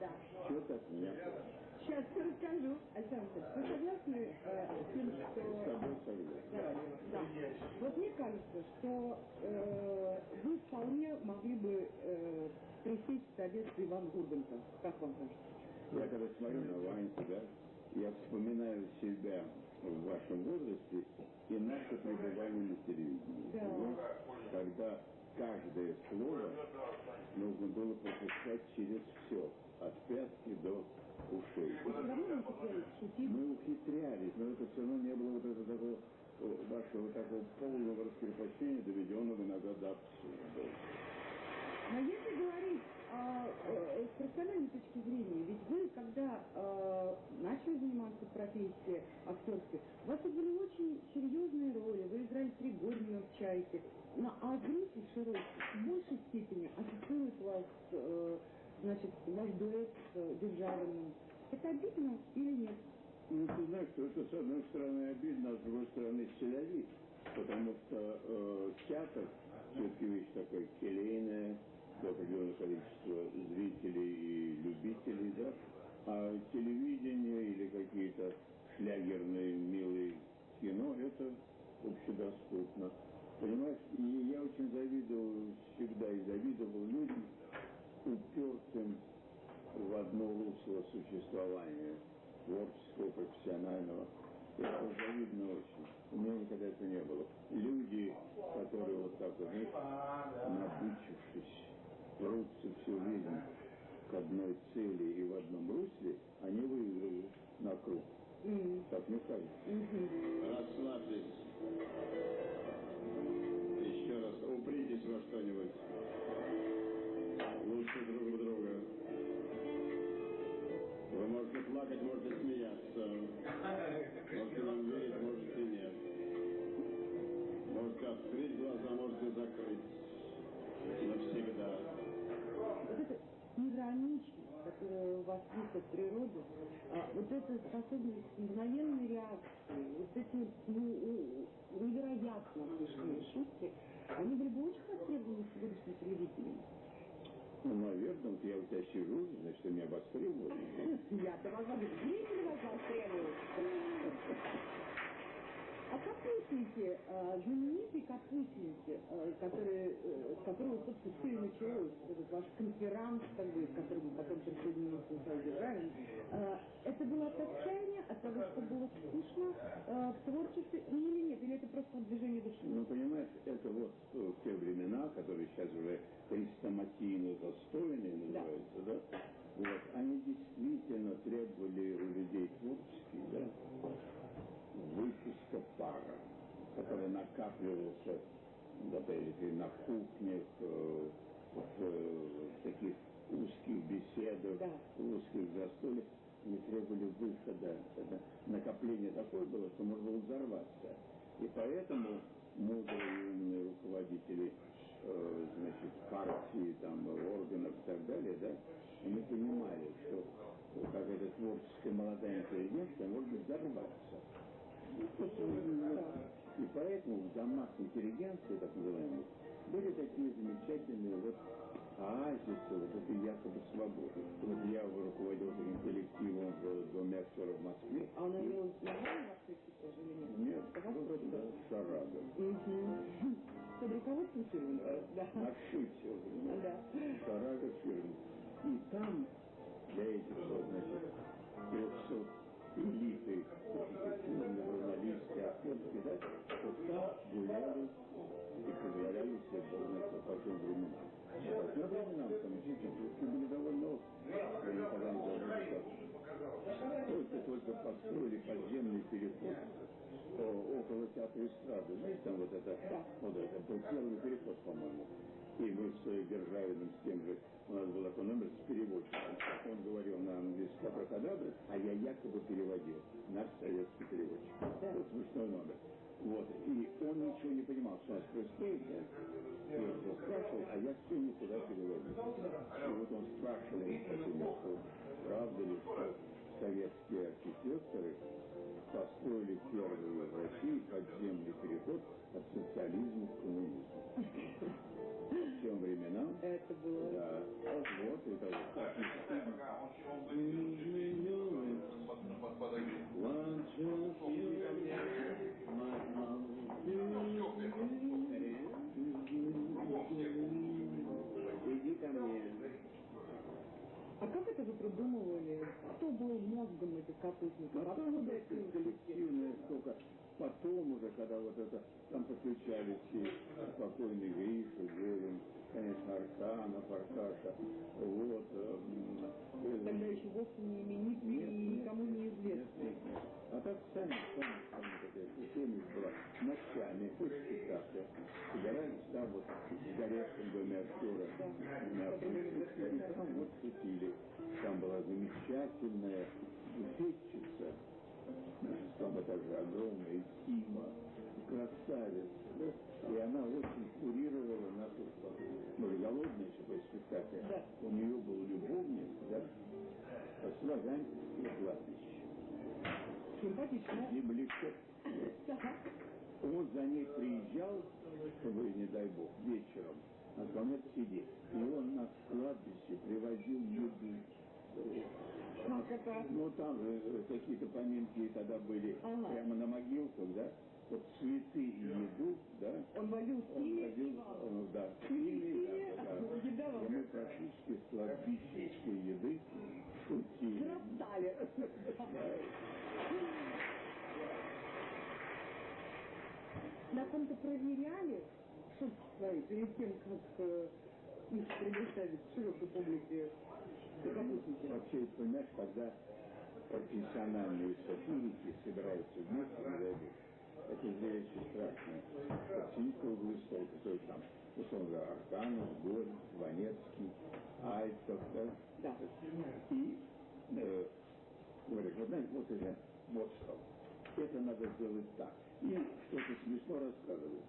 Да. что ты от меня? Сейчас все расскажу. Александр, вы согласны э, с тем, С что... тобой согласен. Да, да. Вот мне кажется, что э, вы вполне могли бы э, присесть в советский Иван Урганта. Как вам кажется? Я когда смотрю на Ваньку, да, я вспоминаю себя в вашем возрасте и наше пребывание на телевидении. Да. Вот, когда каждое слово нужно было пропускать через все, от пятки до ушей. Мы ухитрялись, но это все равно не было вот этого такого вашего такого полного раскрепощения, доведенного иногда до абсурда. Но если говорить а, э, с профессиональной точки зрения, ведь вы, когда э, начали заниматься профессией актерской, у вас были очень серьезные роли, вы играли три Горина в «Чайке», но, а зритель широкий в большей степени ассоциирует вас, э, значит, ваш дуэт с э, Державиным. Это обидно или нет? Ну, ты знаешь, что это, с одной стороны, обидно, а с другой стороны, селявит. Потому что э, театр все-таки вещь такая келейная, до определенного количества зрителей и любителей, да, а телевидение или какие-то шлягерные милые кино, это общедоступно. Понимаешь, и я очень завидовал, всегда и завидовал людям, упертым в одно русло существования, творческого, профессионального. Это завидно очень. У меня никогда этого не было. Люди, которые вот так вот, знаешь, прутся всю жизнь к одной цели и в одном русле, они выигрывают на круг. М, Так мне кажется. мгм. Расслабьтесь. Еще раз упритесь во что-нибудь. Лучше друг в друга. Вы можете плакать, можете смеяться. Можете нам верить, можете нет. Можете открыть глаза, можете закрыть. Навсегда. Вот эта ироничность, которая у вас есть от природы, а, вот эта способность мгновенной реакции, вот эти ну, невероятно смешные шутки, они были бы очень востребованы в сегодняшнем телевидении. Ну, наверное, вот я у тебя сижу, значит, меня востребовали. Я-то могла бы зрители вас востребуют. А капустники, э, знаменитые капустники, э, которые, э, с которого, собственно, все и началось, этот ваш конферанс, как бы, к которому потом присоединился Державин, э, это было от отчаяния, от того, что было скучно э, в творчестве, или нет, или это просто движение души? Ну, понимаешь, это вот э, те времена, которые сейчас уже хрестоматийно застойные называются, да? Вот, они действительно требовали у людей творческих, да, выпуска пара, который накапливался, опять-таки, на кухнях, э, в э, таких узких беседах, Да. узких застольях, не требовали выхода. Это накопление такое было, что можно было взорваться. И поэтому мудрые и умные руководители э, значит, партии, там, органов и так далее, да, они понимали, что какая-то творческая молодая интеллигенция может взорваться. Ну, ну, И поэтому в домах интеллигенции, так называемых, были такие замечательные вот оазисы, вот этой якобы свободы. Вот я руководил таким коллективом в Доме актера в Москве. А она И- имела название вашей тоже или нет? Нет, вас просто просто? шарада. Мгм. Под руководством фирмы? Да. Надшитие, понимаешь? Да. Шарага фирмы. И там для этих вот, значит, 300 элиты, журналистские, актерские, да, там гуляли и позволяли себе знает по каким временам. А по тем временам там действительно были довольно острые. Никогда не забуду, как только-только построили подземный переход о, около театра эстрады. Знаете, там вот это, вот это был первый переход, по-моему. И мы с Державиным, с тем же, у нас был такой номер с переводчиком. Он говорил на английский абракадабры, а я якобы переводил. Наш советский переводчик. Вот смешной номер. Вот. И он ничего не понимал, что у нас происходит. да. И он все спрашивал, а я все никуда переводил. И вот он спрашивал правда ли, что советские архитекторы построили первый в России подземный переход от социализма к коммунизму. Тем временам Это было. Да, вот. One, two, three, придумывали? Кто был мозгом этих капустников? Потом Откуда это это коллективное столько. Потом уже, когда вот это, там подключались все спокойный Гриша, Горин, конечно, Арканов, Аркаша, вот. э, Тогда еще вовсе не именитый и никому не известный. А так сами, сами, сами такая система была ночами, после спектакля. Собирались там вот в горячем доме актера на и там вот шутили. Там была замечательная буфетчица, шестом этаже, огромная, Тима, красавица? И она очень курировала нашу мы же голодные еще после спектакля. Да. У нее был любовник, да, с Ваганьковского кладбища. Симпатично. Земляко. Ага. Он за ней приезжал, чтобы, не дай бог, вечером, на сказал, сидеть. И он на кладбище привозил еду. Как это? Ну, там же э, какие-то поминки тогда были Ага. прямо на могилках, да? Вот цветы и еду, да? Он и вам. э, да, Симе, да, да. И мы практически с кладбищенской еды шутили. Роптали. На ком-то проверяли шутки свои перед тем, как э, их предоставить широкой публике капустники. Вообще, понимаешь, когда профессиональные сатирики собираются вместе, это зрелище страшное. Сидит круглый стол, который там, условно говоря, Арканов, Горин, Ванецкий, Альтов, да? Да. И э, говорят, вот знаете, вот это, вот что. Это надо сделать так. И что-то смешно рассказывают.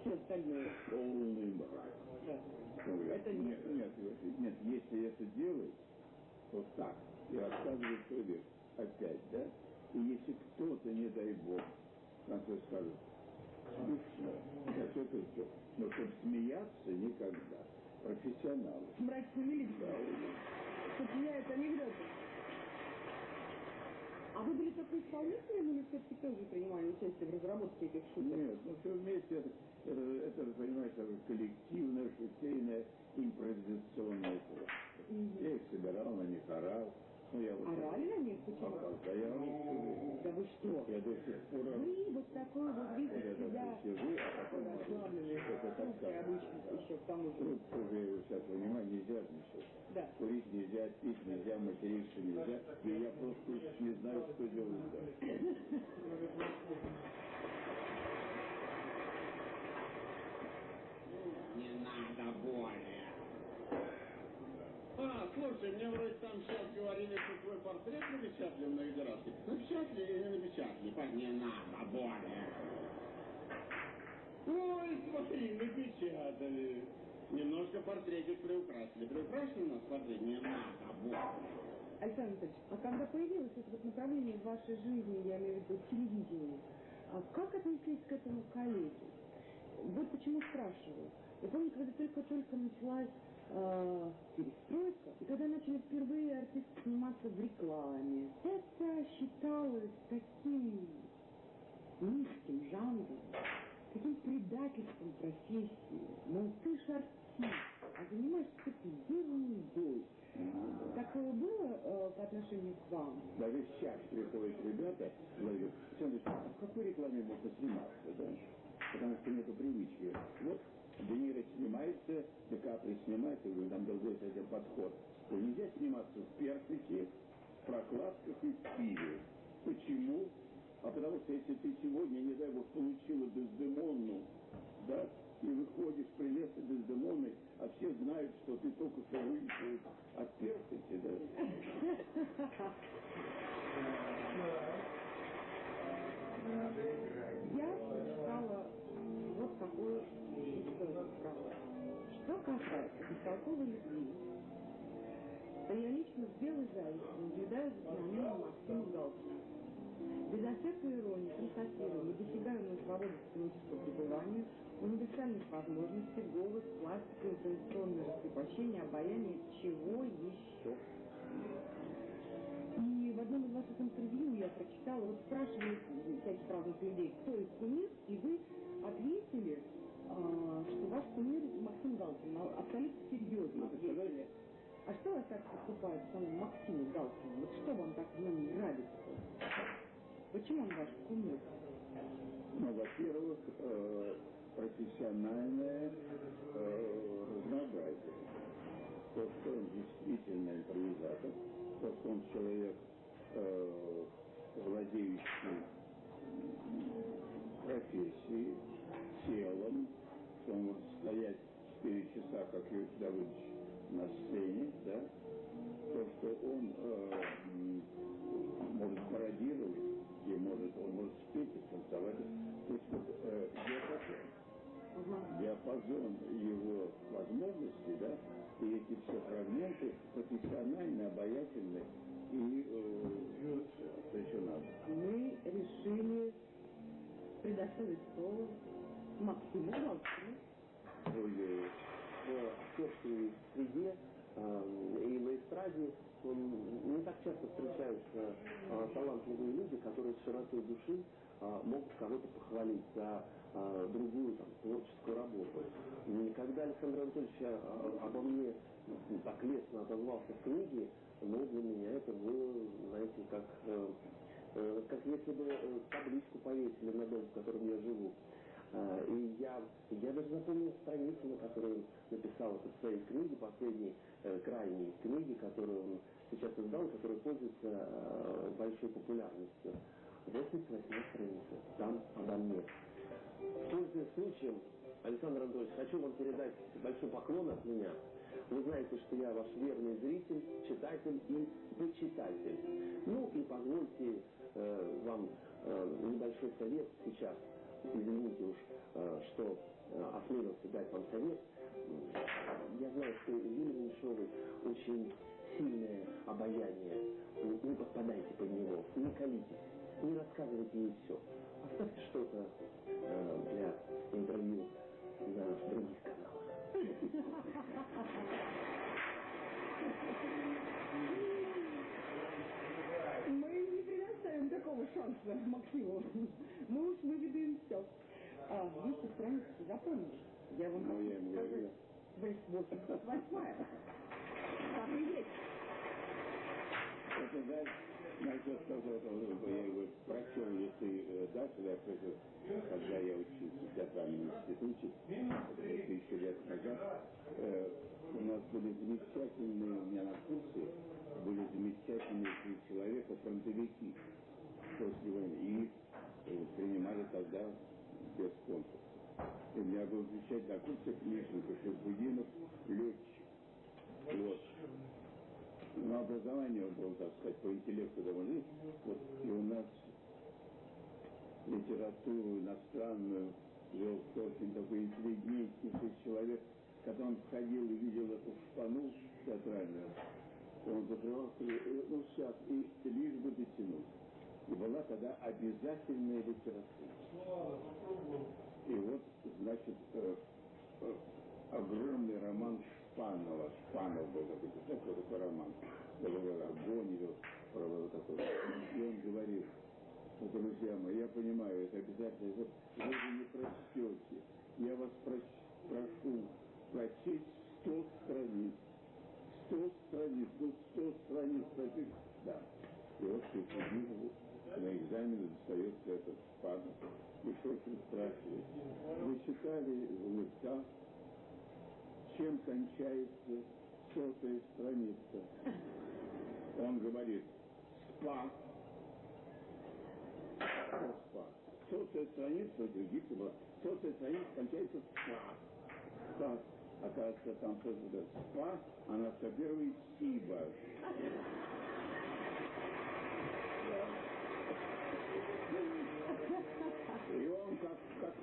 Все остальное. Полный мрак. Да. Говорят, Это нет, нет, нет, если это делать, то так. И рассказывает свой век. Опять, да? И если кто-то, не дай бог, конце скажет, смешно, так это все. Но чтобы смеяться никогда. Профессионалы. Мрачными лицами. Да, Сочиняют анекдоты. А вы были только исполнителем или все-таки тоже принимали участие в разработке этих шуток? Нет, ну все вместе это, это, это, это коллективное, шутейное, импровизационное творчество. Мгм. Я их собирал, на них орал. Ну, я вот Орали на них? Почему? орал, да я время. Да вы что? Я до сих пор. Вы вот такой вот Вот видите я себя сижу, а потом расслабленный, Это так как- обычно еще к тому же. Трубку уже сейчас, понимаю, нельзя сейчас. Да. Курить нельзя, пить нельзя, материться нельзя. И я просто не знаю, что делать дальше. Не надо более. А, слушай, мне вроде там сейчас говорили, что твой портрет напечатали на раз. Напечатали или не напечатали? Пой, Не надо более. Ой, смотри, напечатали. Немножко портретик приукрасили. Приукрасили нас портрет? Не надо более. Александр Анатольевич, а когда появилось это вот направление в вашей жизни, я имею в виду телевидение, а как отнеслись к этому коллеги? Вот почему спрашиваю. Я помню, когда только-только началась э, перестройка, и когда начали впервые артисты сниматься в рекламе, это считалось таким низким жанром, таким предательством профессии. Мол, ты ж артист, а занимаешься такой ерундой. Такое было э, по отношению к вам? Даже сейчас приходят ребята, говорят, Александр, а в какой рекламе можно сниматься, да? Потому что нету привычки. Вот Де Ниро снимается, Ди Капри снимается, я говорю, там другой совсем подход. То нельзя сниматься в персике, в прокладках и в пиве. Почему? А потому что если ты сегодня, не дай бог, получила Дездемонну, да, и выходишь прелестной Дездемонной, а все знают, что ты только что вышел от персики, да, Что касается бестолковой любви, то я лично с белой завистью наблюдаю за феноменом Максима Галкина. Без всякой иронии констатируем недосягаемую свободу психологического пребывания, универсальных возможностей, голос, пластика, информационное раскрепощение, обаяние, чего еще. И в одном из ваших интервью я прочитала, вот спрашивали всяких разных людей, кто их кумир, и вы ответили, а, что ваш кумир Максим Галкин, абсолютно серьезно. А что вас так поступает самому Максиму Галкину? Вот что вам так в нем нравится? Почему он ваш кумир? Ну, во-первых, э, профессиональное э, разнообразие. То, что он действительно импровизатор, то, что он человек, э, владеющий профессией, телом, что он может стоять 4 часа, как Юрий Давыдович, на сцене, да, то, что он э, может пародировать, и может, он может спеть и танцевать. То есть вот, э, диапазон, диапазон его возможностей, да, и эти все фрагменты профессионально, обаятельны и э, совершенно. Мы решили предоставить слово Максиму Галкину. Ой, в актерской среде э, и на эстраде не так часто встречаются э, талантливые люди, которые с широтой души э, могут кого-то похвалить за другую там, творческую работу. И когда Александр Анатольевич обо мне так лестно отозвался в книге, ну, для меня это было, знаете, как, как если бы табличку повесили на дом, в котором я живу. А, и я, я даже запомнил страницу, на которой он написал это в своей книге, последней, э, крайней книге, которую он сейчас издал, которая пользуется э, большой популярностью. 88 страница, там обо мне. Пользуясь случаем, Александр Анатольевич, хочу вам передать большой поклон от меня. Вы знаете, что я ваш верный зритель, читатель и почитатель. Ну и позвольте э, вам э, небольшой совет сейчас извините уж, э, что э, осмелился дать вам совет. Я знаю, что Юлия Меньшовой очень сильное обаяние. Не подпадайте под него, не колитесь, не рассказывайте ей все. Оставьте что-то э, для интервью на других каналах. такого шанса Максиму. Мы уж выведаем все. А, 200 страниц запомнишь. Я вам ну, я сказать. 88 Так и есть. Это да, насчет того, что я его прочел, если э, дальше, я скажу, когда я учился в театральном институте, это тысячу лет назад, э, у нас были замечательные, у меня на курсе были замечательные три человека, фронтовики войны. И э, принимали тогда без конкурса. И у меня был замечательный курсе Мишенко, Шербудинов, летчик. Вот. Но образование он был, так сказать, по интеллекту довольно. Вот. И у нас литературу иностранную вел очень такой интеллигентнейший человек, когда он входил и видел эту шпану театральную, он закрывался, ну сейчас, и лишь бы дотянуть. Была тогда обязательная литература. И вот, значит, э, э, огромный роман Шпанова. Шпанов был такой, знаете, что такой роман? Это был огонь, про вот такой. И он говорил, ну, друзья мои, я понимаю, это обязательно, вот вы же не прочтете. Я вас проч, прошу прочесть 100 страниц. 100 страниц, ну 100 страниц прочесть. Да. И вот Шекспир на экзамене достается этот шпан. И Шокин спрашивает, вы читали Лыка, чем кончается сотая страница? Он говорит, спа. Спа. Сотая страница, других была, сотая страница кончается спа. Спа. Оказывается, там тоже спа, а на 101 сиба.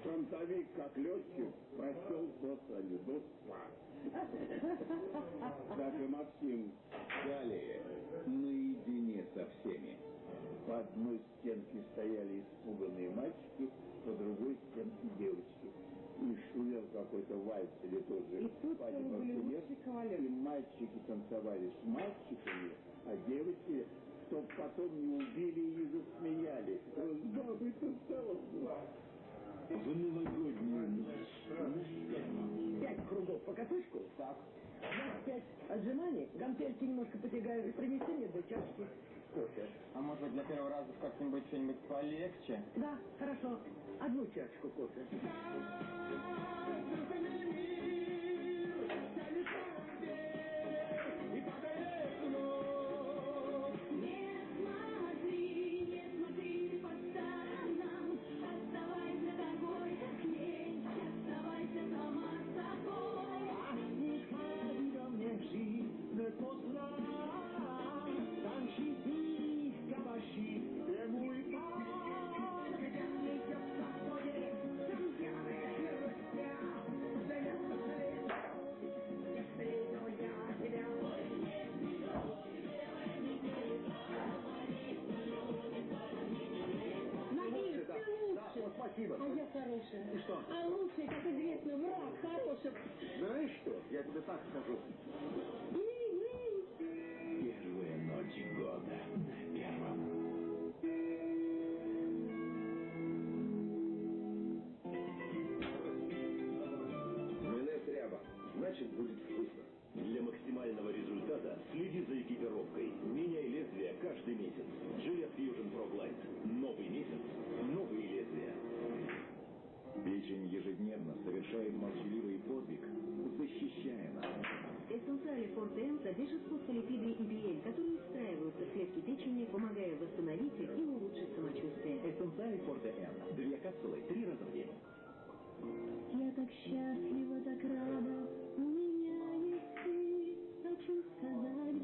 Фронтовик, как летчик, прочел Доцани, Доспа. Так и Максим. Далее, наедине со всеми. По одной стенке стояли испуганные мальчики, по другой стенке девочки. И шумел какой-то вальс или тоже И тут оркестр. лучшие кавалеры. И мальчики танцевали с мальчиками, а девочки, чтоб потом не убили и не засмеяли. С бабой танцевал. В новогоднюю ночь. Пять кругов по катушку? Так. Пять отжиманий, гантельки немножко потягаешь, принеси мне две чашки кофе. А может быть для первого раза как-нибудь что-нибудь полегче? Да, хорошо. Одну чашку кофе. Знаешь что? Я тебе так скажу. Первая ночь года на первом. Майонез ряба. Значит, будет вкусно. Для максимального результата следи за экипировкой. Меняй лезвие каждый месяц. Gillette Fusion Pro Glide. Новый месяц. Новые лезвия. Печень ежедневно совершает молчаливый подвиг, защищая нас. Эссенциали Форте содержит фосфолипиды EPL, которые встраиваются в клетки печени, помогая восстановить их и улучшить самочувствие. Эссенциали Форте Н. Две капсулы три раза в день. Я так счастлива, так рада, у меня есть ты. Хочу сказать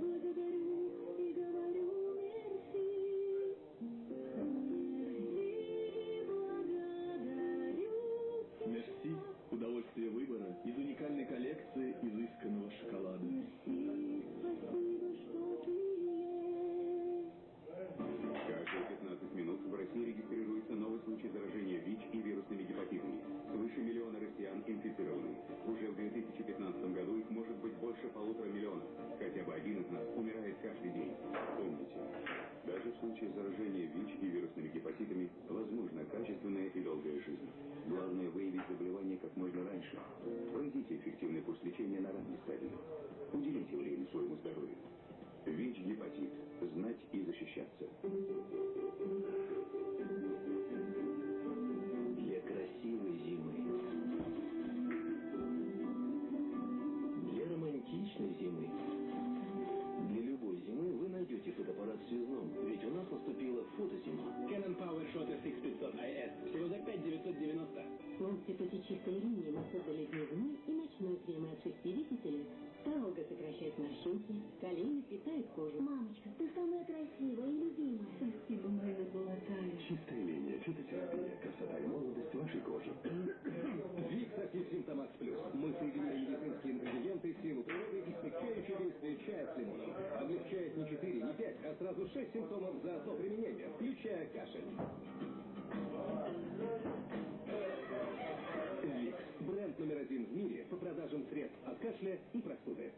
включая кашель. Викс. Бренд номер один в мире по продажам средств от кашля и простуды.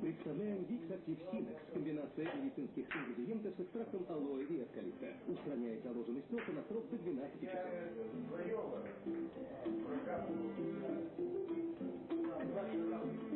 Представляем Викс Актив Синекс. Комбинация медицинских ингредиентов с экстрактом алоэ и эвкалипта. Устраняет заложенный стёк на срок до 12 часов. Викс.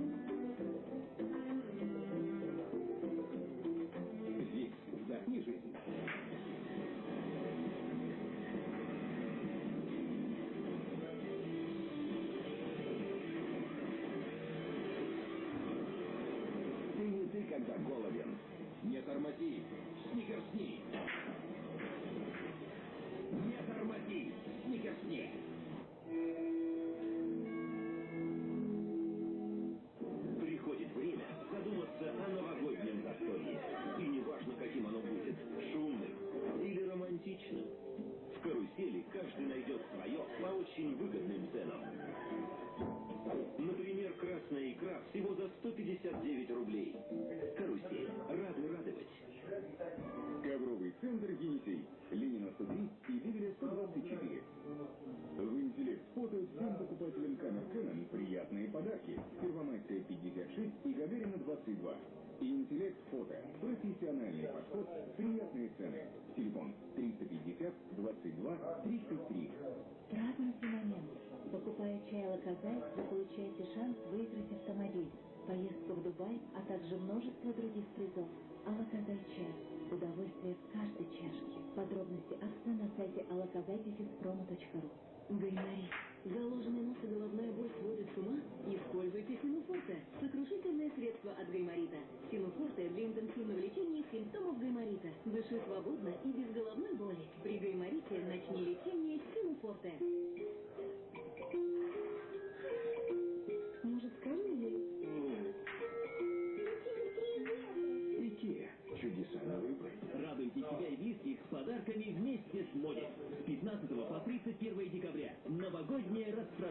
Голоден. Не тормози. Сникерсни. Не тормози. Сникерсни.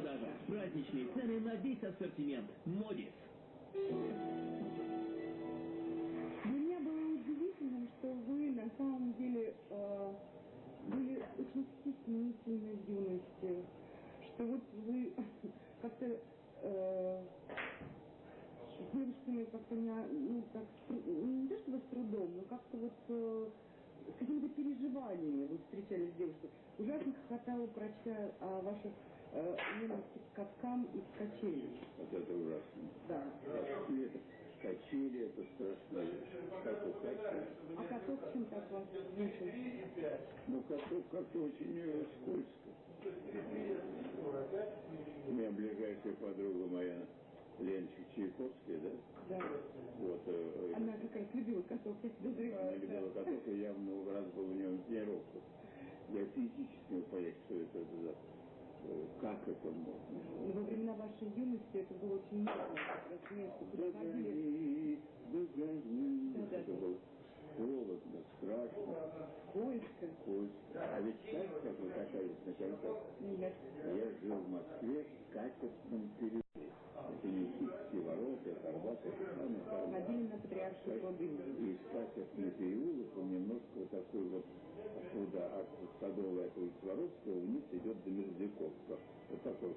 Распродажа. Праздничные цены на весь ассортимент. Модис. Для меня было удивительным, что вы на самом деле э, были очень стеснительны в юности, что вот вы как-то э, с девушками как-то не, ну, так, не то чтобы с трудом, но как-то вот э, с какими-то переживаниями вы встречались с девушкой. Ужасно хохотала, прочитая о ваших э, ненависти к каткам и к качелям. Вот это ужасно. Да. Качели, качели это страшно. Как у качели. А каток чем так вас вышел? Ну, каток как-то очень э, скользко. У меня ближайшая подруга моя, Ленчик Чайковская, да? Да. Вот, э, Она как раз любила каток, я подозреваю. Она любила каток, и я много раз был у нее на тренировках. Я физически не понять, что это за... Как это можно? Но во времена вашей юности это было очень модно. Как место. Догони, догони. Да, да, Это было холодно, страшно, Скользко. скользко. А ведь как вы катались на коньках? Нет. Я жил в Москве в Катевском переулке. Это Никитские ворота, самое самое. Ходили на патриаршую воду. И Стасевский переулок, он немножко вот такой вот, оттуда, от Садовой, от Воровского, вниз идет до Мерзляковского. Вот такой,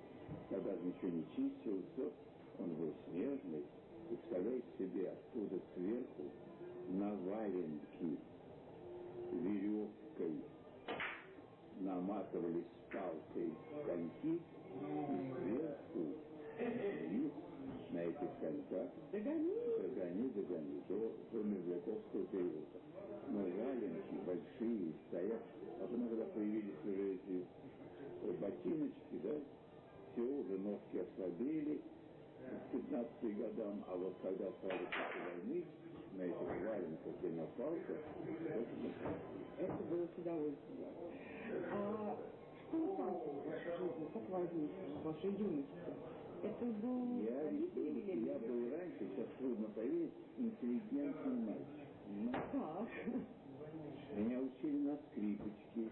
когда ничего не чистился, он был снежный. Представляете себе, оттуда сверху на валенки веревкой наматывались палкой коньки, и сверху на этих коньках Догони. догони, догони, до, до Мерзляковского переулка. Но валенки большие стоят, а потом, когда появились уже эти э, ботиночки, да, все, уже ножки ослабели к 15 годам, а вот когда стали после войны, на этих валенках и на палках, это было с удовольствием. А школа танцев в вашей жизни как возникла в вашей юности? Это был Я, родители был, велели? я был раньше, сейчас трудно поверить, интеллигентный мальчик. понимаете? Так. Меня учили на скрипочке,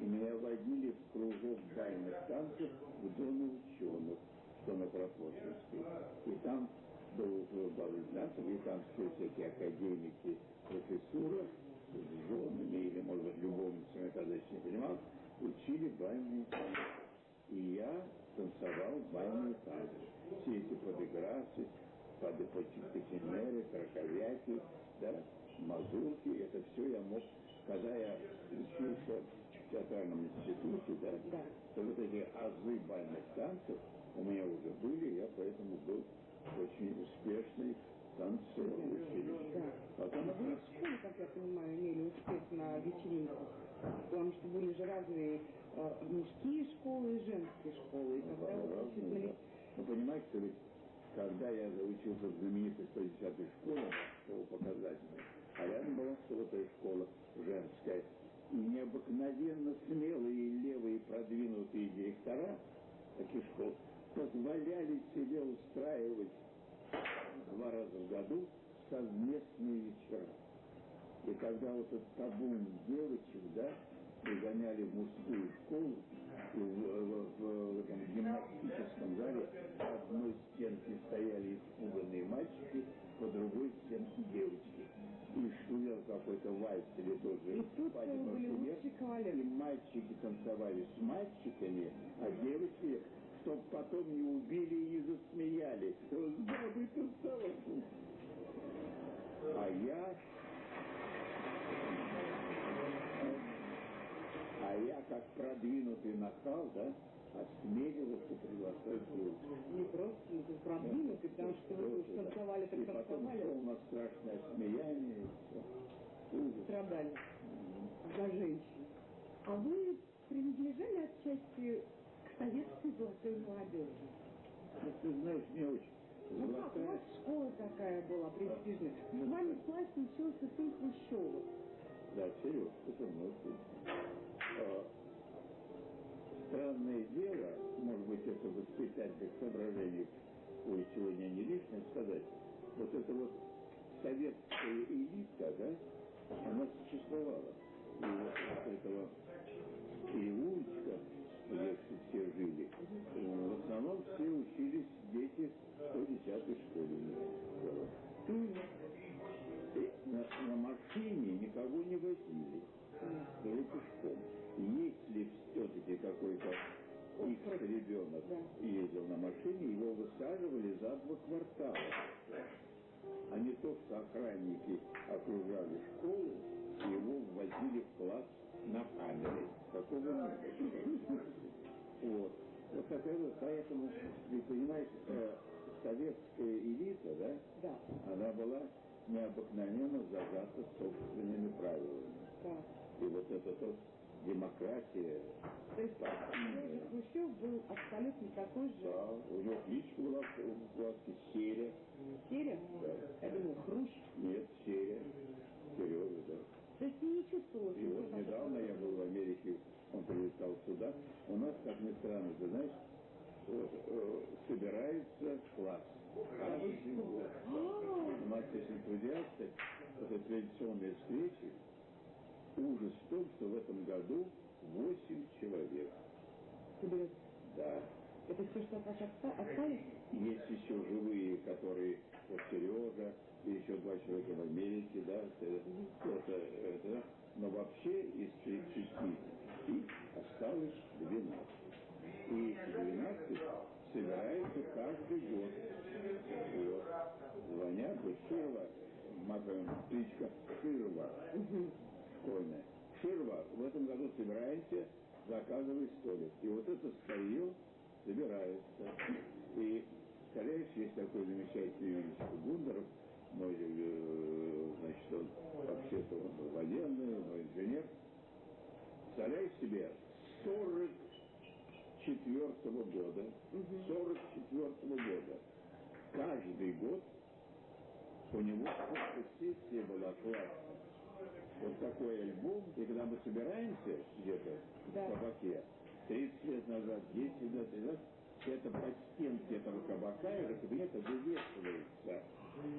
и меня водили в кружок бальных танцев в Доме ученых, что на Прокофьевской. И там был танцев, и там все всякие академики, профессура с женами или, может быть, любовницами, я тогда еще не понимал, учили бальные танцы. И я танцевал бальные танцы. Все эти подыграсы, подыпотимеры, краковяки, да, мазурки, это все я мог, когда я учился в театральном институте, да, Да. то вот эти азы бальных танцев у меня уже были, я поэтому был очень успешный танцор в училище. Да. Потом Но вы в школе, как я понимаю, имели успех на вечеринках. Потому что были же разные э, мужские школы и женские школы. И когда вы Разные, учились да. Ну, понимаете, ведь, когда я учился в знаменитой 110-й школе, школа показательная, а рядом была сотая школа женская, и необыкновенно смелые левые продвинутые директора таких школ позволяли себе устраивать два раза в году совместные вечера. И когда вот этот табун девочек, да, пригоняли в мужскую школу, в, в- в- в этом гимнастическом зале по одной стенке стояли испуганные мальчики, по другой стенке девочки. И шумел какой-то вальс или тоже И тут кавалеры. И мальчики танцевали с мальчиками, а девочки чтоб потом не убили и не засмеяли. Забытым столом. А я... А я, как продвинутый нахал, да, осмеливался приглашать девушку. Не просто ну, ты продвинутый, потому что вы уж танцевали, так И потом танцевали. шел на страшное смеяние. и. Ужас. страдали за женщин. А вы принадлежали отчасти к советской золотой молодежи? Ну, ты знаешь, мне очень Ну как, у вас школа такая была престижная. С вами в классе учился сын Хрущева. Да, Сереж, это мой сын. Странное дело, может быть, это воспитательных соображений ой, сегодня не лишнее сказать, вот эта вот советская элита, да, она существовала. И вот от этого переулочка, где все жили, в основном все учились дети 110-й школе. И на, на машине никого не возили, только пешком. Если все-таки какой-то их ребенок ездил на машине, его высаживали за два квартала. А не то, что охранники окружали школу, и его ввозили в класс на камере. Такого не было. Вот. Вот такая вот, поэтому, ты понимаешь, э, советская элита, да, Да. она была необыкновенно зажата собственными правилами. Так. И вот эта вот демократия, То есть Хрущев был абсолютно такой же да, у него кличка была в классе Серя. серия. Да. Я думаю, Хрущ. Нет, Серя. Сережа, да. То есть не чувствовалось. И вот недавно я был в Америке, он прилетал сюда. У нас, как ни странно, ты знаешь, вот, э, собирается класс. Год. У нас есть энтузиасты, это традиционные встречи. Ужас в том, что в этом году 8 человек. Соберется. Да. Это все, что от вас оста- осталось? Есть еще живые, которые, вот Сережа, и еще два человека в Америке, да, это, это, это, но вообще из 30 и осталось 12. И эти 12 собираются каждый год. Вот. Звонят, вот Ширва, матовая птичка Ширва, школьная. Ширва, в этом году собираемся, заказывай столик. И вот это старье собирается. И, представляешь, есть такой замечательный юрист Гундеров, мой, э, значит, он вообще-то он военный, но инженер. Представляешь себе, 44 года, 44 года, каждый год у него фотосессия была класс. Вот такой альбом, и когда мы собираемся где-то Да. в кабаке, 30 лет назад, 10 лет назад, это под стенки этого кабака или кабинета вывешивается.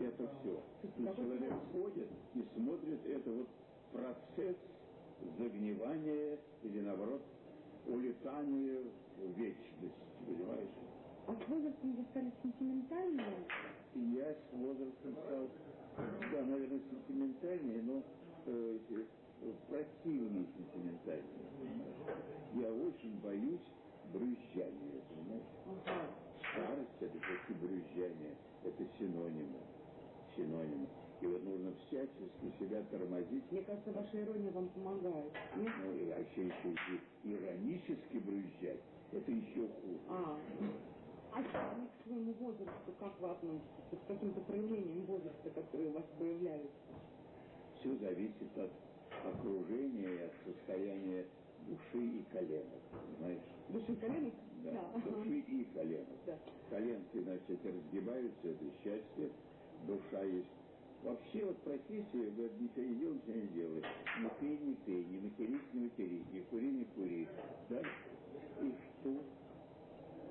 Это все. И человек ходит и смотрит, это вот процесс загнивания или наоборот улетания в вечность, понимаешь? А с возрастом вы стали сентиментальными? И я с возрастом стал, да, наверное, сентиментальнее, но э, противнее сентиментальнее. Я очень боюсь брюзжания, понимаешь? Ага. Старость это все брюзжание, это синонимы, синонимы. И вот нужно всячески себя тормозить. Мне кажется, ваша ирония вам помогает. Нет? Ну, и вообще еще и иронически брюзжать, это еще хуже. А, а сами к своему возрасту как вы относитесь? К каким-то проявлениям возраста, которые у вас появляются? Все зависит от окружения и от состояния души и коленок, понимаешь? Души коленок? Да, души и коленок. Да. Коленки, значит, разгибаются, это счастье, душа есть. Вообще вот профессия, ничего не делай, ничего не делай. Не пей, не пей, не матерись, не матерись, не кури, не кури. Да? И что?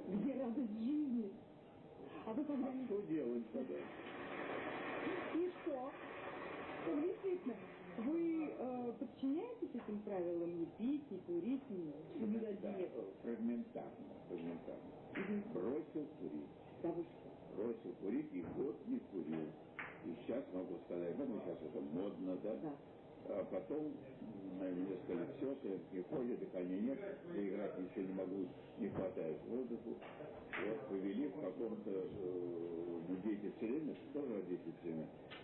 Где радость жизни? А вы А когда-нибудь... что делать тогда? И что? Ну, Действительно, вы э, подчиняетесь этим правилам не пить, не курить, не соблюдать Да, диету? фрагментарно, фрагментарно. Бросил курить. Да вы что? Бросил курить и год не курил. И сейчас могу сказать, ну сейчас это модно, да? Да. А потом мне сказали, все, ты приходит, дыхания нет, я играть ничего не могу, не хватает воздуху. Вот повели в каком-то э, ну, дети все время, тоже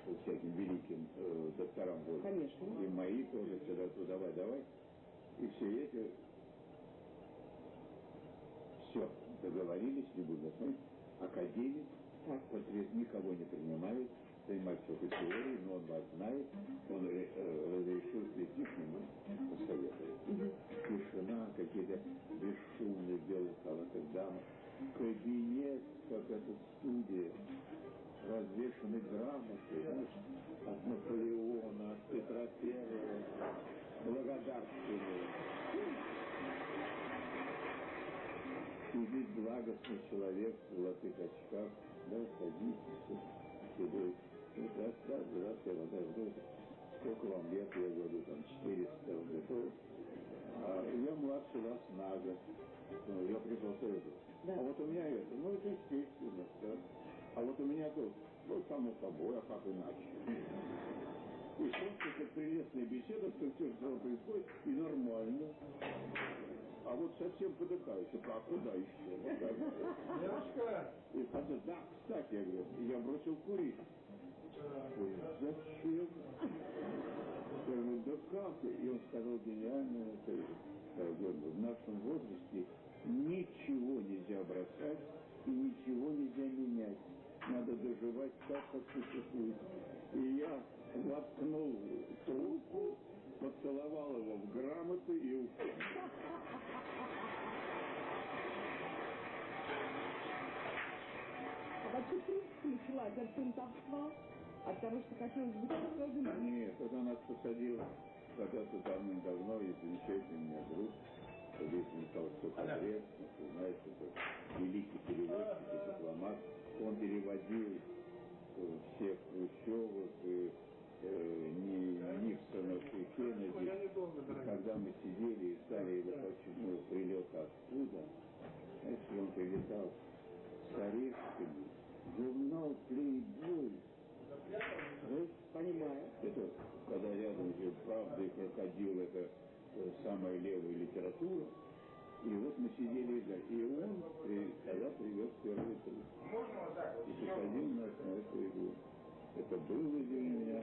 родительствами, всяким великим э, докторам были. Конечно. И мои тоже всегда, «Ну, давай, давай. И все эти все, договорились, не буду знать. Академик, портрет никого не принимает, занимается только теорией, но он вас знает, он э, э, разрешил прийти к нему, посоветовать. Тишина, какие-то бесшумные белые халаты дамы, кабинет, как эта студия, развешаны грамоты, от Наполеона, от Петра Первого, благодарственные. Сидит благостный человек в золотых очках, да, садитесь, седой. Ну, я вода вроде. Сколько вам лет? Я говорю, там, 400, он говорит, «О, а я младше вас на год. Ну, я пришел сразу. А вот у меня это, ну, это естественно, да. А вот у меня тут, ну, само собой, а как иначе? И это прелестная беседа, что все, что происходит, и нормально. А вот совсем подыхающий, а куда еще? Вот так. И когда, да, кстати, я говорю, я бросил курить. Ой, зачем? Я говорю, да как? И он сказал гениальную говорю, в нашем возрасте ничего нельзя бросать и ничего нельзя менять. Надо доживать так, как существует. И я воткнул трубку, поцеловал его в грамоты и ушел. А вообще, в принципе, началась от фронтовства, от того, что хотелось быть особенным. Нет, это нас посадил когда-то давно-давно, и замечательный меня друг, Суходрев, ну, ты знаешь, это великий переводчик и дипломат. Он переводил э, всех Хрущевых, и, э, Ни- Никсонов и Кеннеди. И когда мы сидели и стали его очередной прилет оттуда, знаешь, он прилетал с орешками, журнал «Плейбой», ну, понимаю. Это, когда рядом же «Правда» и «Крокодил» — это э, самая левая литература. И вот мы сидели, да, и он при- тогда привез первый труд. И посадил нас на эту игру. Это было для меня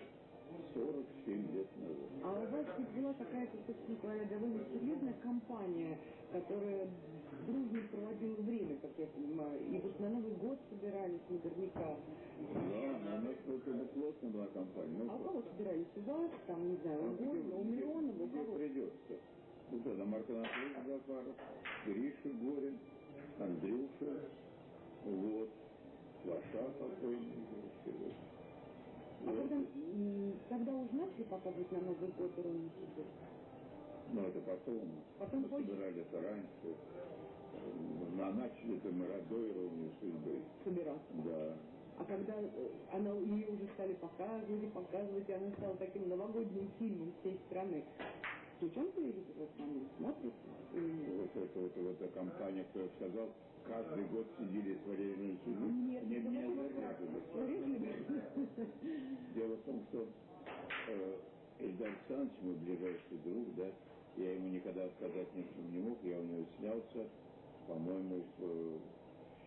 47 лет назад. А у вас ведь была какая-то, собственно говоря, довольно серьезная компания, которая дружно проводила время, как я понимаю, и вот на Новый год собирались наверняка. Да, у нас только бы плотно была компания. Ну, А у кого собирались? У вас, там, не знаю, у Горина, у Миллионова, у кого? придется. Ну, тогда Марк Анатольевич Гафаров, Гриша Горин, Андрюша, вот, Лоша покойный. А когда, когда уже начали показывать на Новый год судьбы? Ну, это потом. Потом мы позже? собирали это раньше. Э, А начали это мы до иронии судьбы. Собираться. Да. А когда э, она, ее уже стали показывать, показывать, и она стала таким новогодним фильмом всей страны. Включен телевизор? Смотрите? Вот это вот, вот эта компания, кто сказал, каждый год сидели с Валерием судьбой. Нет, не было зарезали. Дело в том, что э, Эльдар Александрович, мой ближайший друг, да, я ему никогда отказать ни в чем не мог, я у него снялся, по-моему, в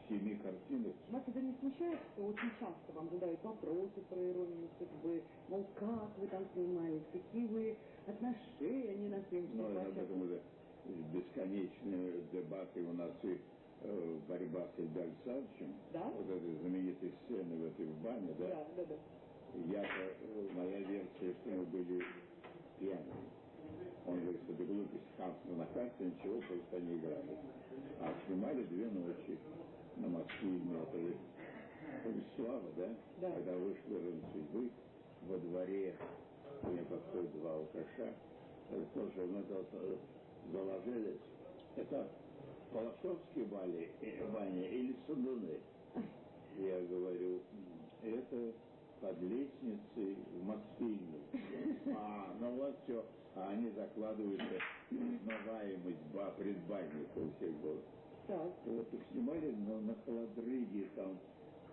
семи картинах. Вас это не смущает, что очень часто вам задают вопросы про иронию судьбы, мол, как вы там снимались, какие вы отношения на съемочной Ну, площадке? этом уже бесконечные дебаты у нас и э, борьба с Эльдар Александровичем. Да? Вот этой знаменитой сцены в этой бане, да? Да, да, да. Я-то, э, моя версия, что мы были пьяными. Он говорит, что это глупость, хамство на карте, ничего, просто не играли. А снимали две ночи на Мосфильме, это Слава, да? Да. Когда вышла «Рын судьбы» во дворе, у меня подходят два алкаша, это тоже мы э, заложили, это Полосовские бали, э, бани или Сандуны? Я говорю, это под лестницей в Мосфильме. А, ну вот все. А они закладываются узнаваемость ба, предбанника у всех было. Так. Вот их снимали на, на холодрыге, там,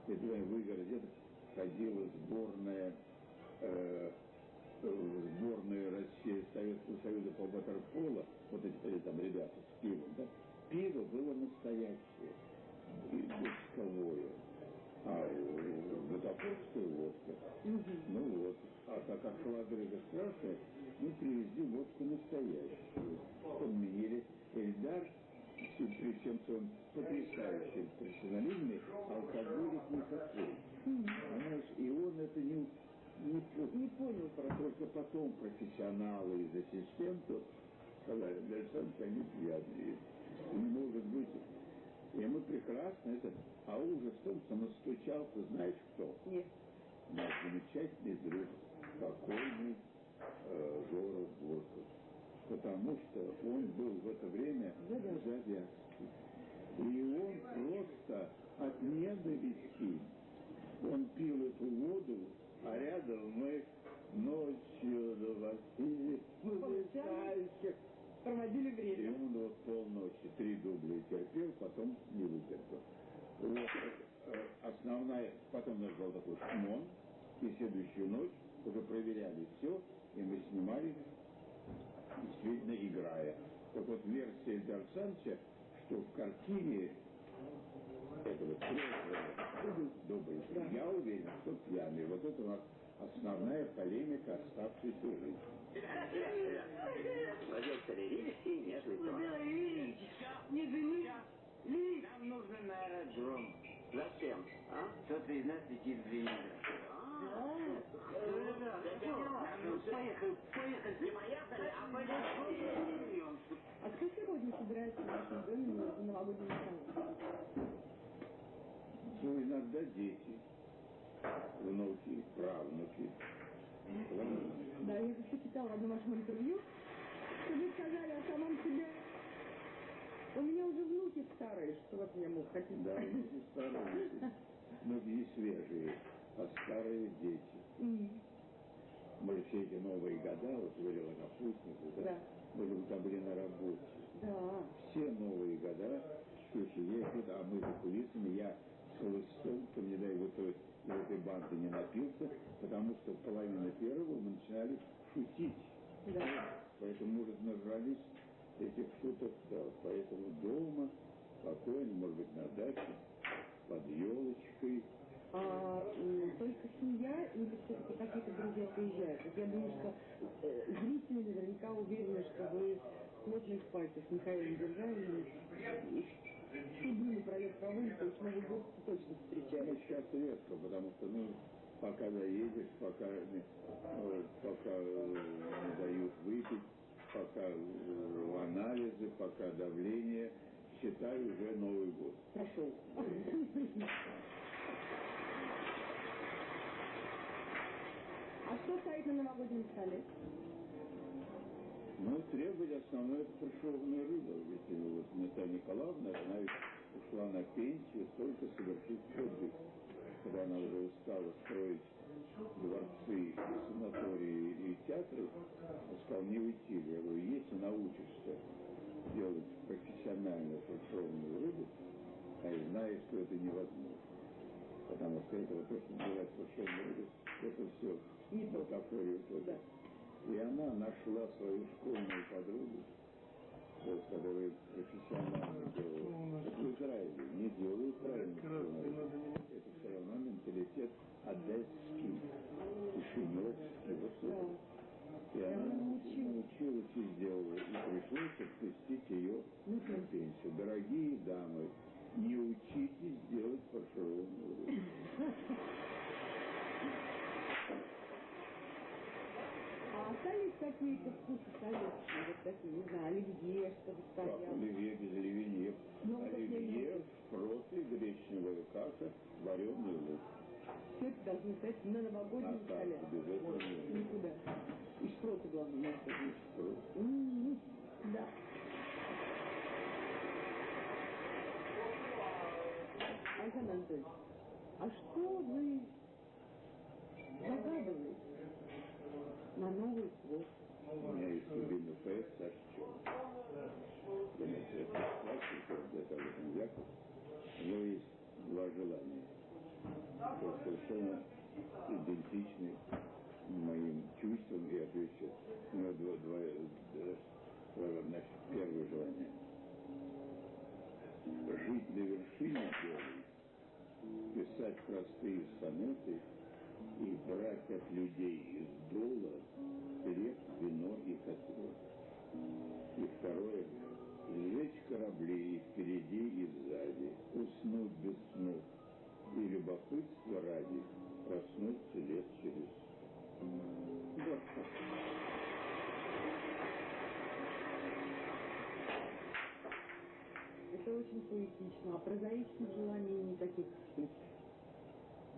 я думаю, выиграть, где-то ходила сборная э, э, сборную России Советского Союза по ватерполо, вот эти э, там ребята с пивом, да, пиво было настоящее, и бочковое. А у бутафорская водка. Ну вот. А так как холодрыга страшная, мы привезли водку настоящую. Подменили Эльдар, при всем своем потрясающем профессионализме, алкоголик никакой. Понимаешь, и он это не, не, не понял, только потом профессионалы из ассистентов сказали, Александр, они пьяные. Не может быть. И мы прекрасно это... А ужас в том, что настучался, знаешь кто? Нет. Наш замечательный друг, покойный э, Жора Бурков. Потому что он был в это время Завязский. И он просто от ненависти, он пил эту воду, а рядом мы ночью на Василий, Получали? Проводили и время. он вот полночи, три дубля терпел, потом не вытерпел. Вот, э, основная, потом у нас был такой шмон, и следующую ночь уже проверяли все, и мы снимали, действительно играя. Так вот, версия Эльдар Санча, что в картине этого трезвого, добрый, я уверен, что пьяный. Вот это у нас основная полемика оставшейся жизни. Продюсеры Ривский, нежный тон. Ильич, не гни. Ильич, Нам нужно на аэродром. Зачем? А? Кто-то из нас летит в Ленинград. Поехали, поехали, не поехали, поехали. А кто сегодня собирается в вашем доме на новогодний стол? Ну, иногда дети, внуки, правнуки. Да, я еще читала в одном вашем интервью, что вы сказали о самом себе. У меня уже внуки старые, что вот я мог хотеть. Да, многие старые, многие свежие, а старые дети. М, Мы все эти новые года, вот говорила на Путнику, да? Да. Мы же там были на работе. Да. Все новые года, слушай, ездят, а мы за кулисами, я с хлыстом, то не дай вот из этой банды не напился, потому что половина первого мы начинали шутить. Да. Поэтому, может, нажрались этих шуток, да, поэтому дома, спокойно, может быть, на даче, под елочкой. А только семья или все-таки какие-то друзья приезжают? Вот я думаю, что э, зрители наверняка уверены, что вы плотных пальцах с Михаилом Державиным и всю дни напролет проводите, то есть Новый год точно Ну, встречаете. сейчас редко, потому что, ну, пока доедешь, пока, э, пока э, дают выпить, пока э, анализы, пока давление, считай уже Новый год. Прошел. А что стоит на новогоднем столе? Ну, требовать основное пришелная рыба. Ведь э, вот Наталья Николаевна, она ведь ушла на пенсию только совершить подвиг. Когда она уже устала строить дворцы, санатории и театры, он сказал, не уйти. Я говорю, если научишься делать профессионально фаршированную рыбу, а я знаю, что это невозможно. Потому что это вот называется фаршированной рыбой, это все Не то. бутафория только. И она нашла свою школьную подругу, вот, которая профессионально делала. Это в Израиле не делают правильно. Это все равно менталитет одесский, кишиневский, вот это. И она научилась и сделала. И пришлось отпустить ее на пенсию. Дорогие дамы, не учитесь делать фаршированную рыбу. А остались какие-то вкусы советские, вот такие, не знаю, оливье, что-то Как стояло? оливье без оливье. Ну, Оливье, шпроты, гречневая каша, вареный лук. Все это должно стоять на новогоднем А столе. нельзя. никуда. И шпроты, главное, надо есть. Шпрот. М, Да. Александр Анатольевич, а что вы загадываете на Новый год? У меня есть любимый поэт Саша это классика, для того, что Яков. У него есть два желания. То есть совершенно идентичны моим чувствам и отвечу. Ну, два, два, э, э, значит, первое желание. Жить на вершине горы, писать простые сонеты и брать от людей из дола хлеб, вино и котлы. И второе, сжечь корабли и впереди, и сзади, уснуть без сну, и любопытство ради проснуться лет через вот. Это очень поэтично, а прозаичных желаний никаких.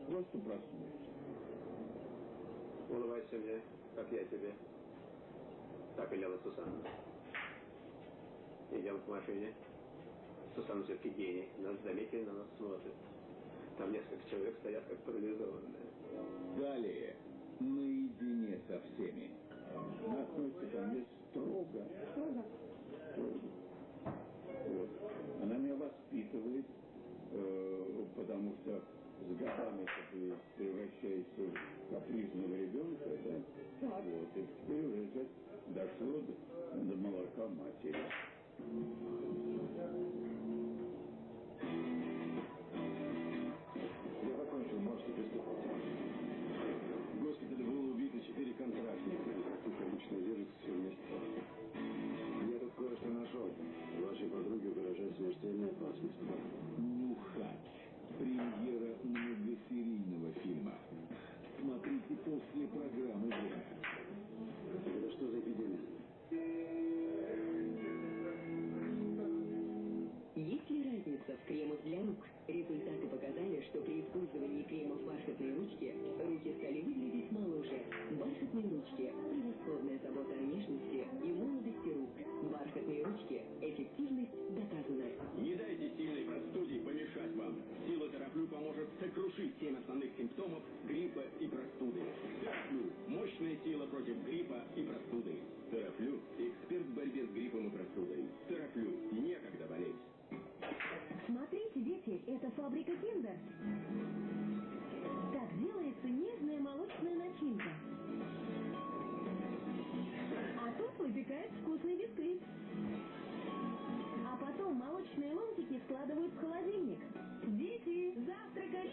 Просто проснуться. Улыбайся мне, как я тебе. Так велела Сусанна. Идем к машине. Сусанна все-таки гений. Нас заметили, на нас смотрит. Там несколько человек стоят как парализованные. Далее, наедине со всеми. Относится ко мне строго. Строго? Она меня воспитывает, э, потому что с годами ты превращаешься в? Вот, и уже дошло до, до молока матери. Я закончил, можете приступать. В госпитале было убито четыре контрактника. Их обычно держат все вместе. Я тут кое-что нашел. Вашей подруге угрожает смертельная опасность. Нюхач. Премьера многосерийного фильма. Смотрите после программы «Время». Ли разница в кремах для рук? Результаты показали, что при использовании кремов бархатной ручки руки стали выглядеть моложе. Бархатные ручки – превосходная забота о нежности и молодости рук. Бархатные ручки – эффективность доказана. Не дайте сильной простуде помешать вам. Сила Терафлю поможет сокрушить семь основных симптомов гриппа и простуды. Терафлю – мощная сила против гриппа и простуды. Терафлю – эксперт в борьбе с гриппом и простудой. Бисквит. А потом молочные ломтики складывают в холодильник. Дети, завтракать!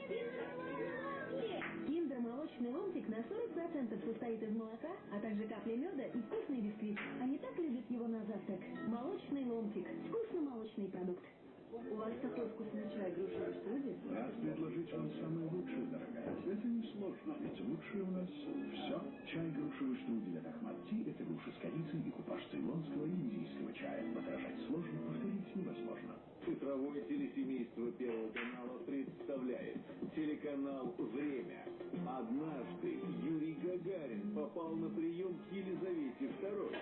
Киндер молочный ломтик на 40% состоит из молока, а также капли меда и вкусный бисквит. Они так любят его на завтрак. Молочный ломтик. Вкусно-молочный продукт. У вас такой вкусный чай грушевой студии? Рад предложить вам самое лучшее, дорогая. Это несложно, ведь лучшее у нас все. Чай грушевой студии от Ахмад-Ти – это груша с корицей и купаж цейлонского и индийского чая. Подражать сложно, повторить невозможно. Цифровое телесемейство Первого канала представляет телеканал «Время». Однажды Юрий Гагарин попал на прием к Елизавете II,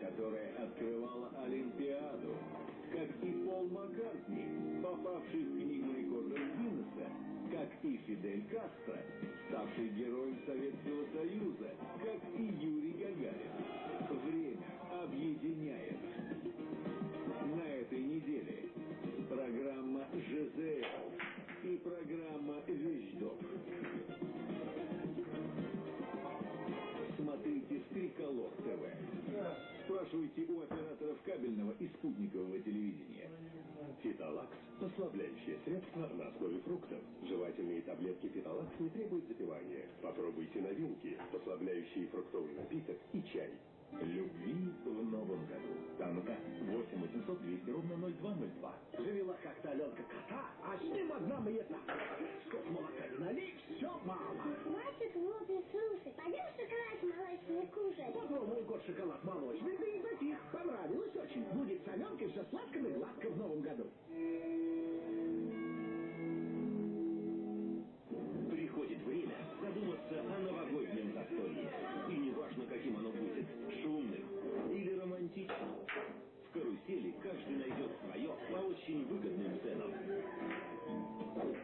которая открывала Олимпиаду, как и Пол Маккартни, попавший в книгу рекордов Гиннесса, как и Фидель Кастро, ставший героем Советского Союза, как и Юрий Гагарин. Время объединяет. «ЖЗЛ» и программа «Вещдок». Смотрите «Триколор ТВ». Спрашивайте у операторов кабельного и спутникового телевидения. Фиталакс – послабляющее средство на основе фруктов. Жевательные таблетки Фиталакс не требуют запивания. Попробуйте новинки, послабляющие фруктовый напиток и чай. Любви в новом году. Танка 8 800 200 ровно 0202. Завела как-то Аленка кота, а с ним одна мета. Сколько молока не налей, все мало. Хватит, глупый, слушай. Пойдем шоколад молочный кушать. Попробовал год шоколад молочный, да и затих. Понравилось очень. Будет с Аленкой все сладко и гладко в новом году. Приходит время задуматься о новогоднем застолье. И неважно, каким оно будет. В карусели каждый найдет свое по очень выгодным ценам.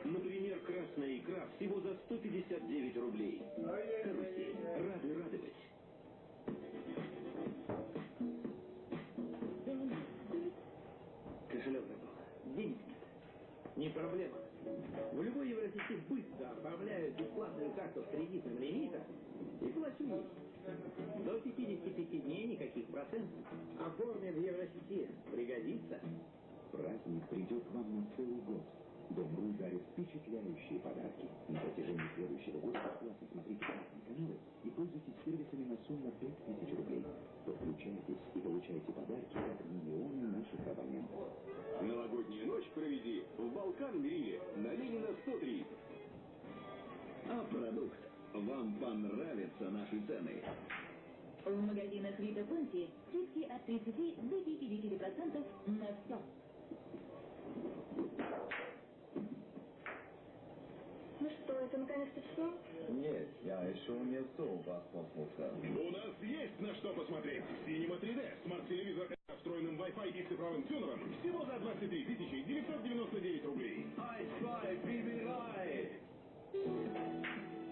Например, красная икра всего за 159 рублей. Карусель. Рады радовать. Кошелек забыл. Денег нет. Не проблема. В любой Евросети быстро оформляют бесплатную карту с кредитным лимитом И плачу есть. До 55 дней никаких процентов. Оформим в Евросети. Пригодится. Праздник придет вам на целый год. Дом.ру дарит впечатляющие подарки. На протяжении следующего года бесплатно смотрите разные каналы и пользуйтесь сервисами на сумму 5000 рублей. Подключайтесь и получайте подарки от миллиона наших абонентов. Новогоднюю ночь проведи в Балкан-Гриле на Ленина 103. Вам понравятся наши цены. В магазинах Вита Конти скидки от 30 до 50% на все. Ну что, это наконец-то все? Нет, я еще не все у вас послушал. У нас есть на что посмотреть. Cinema 3D, смарт-телевизор с встроенным Wi-Fi и цифровым тюнером всего за 23 999 рублей. Ай-фай, прибирай! Я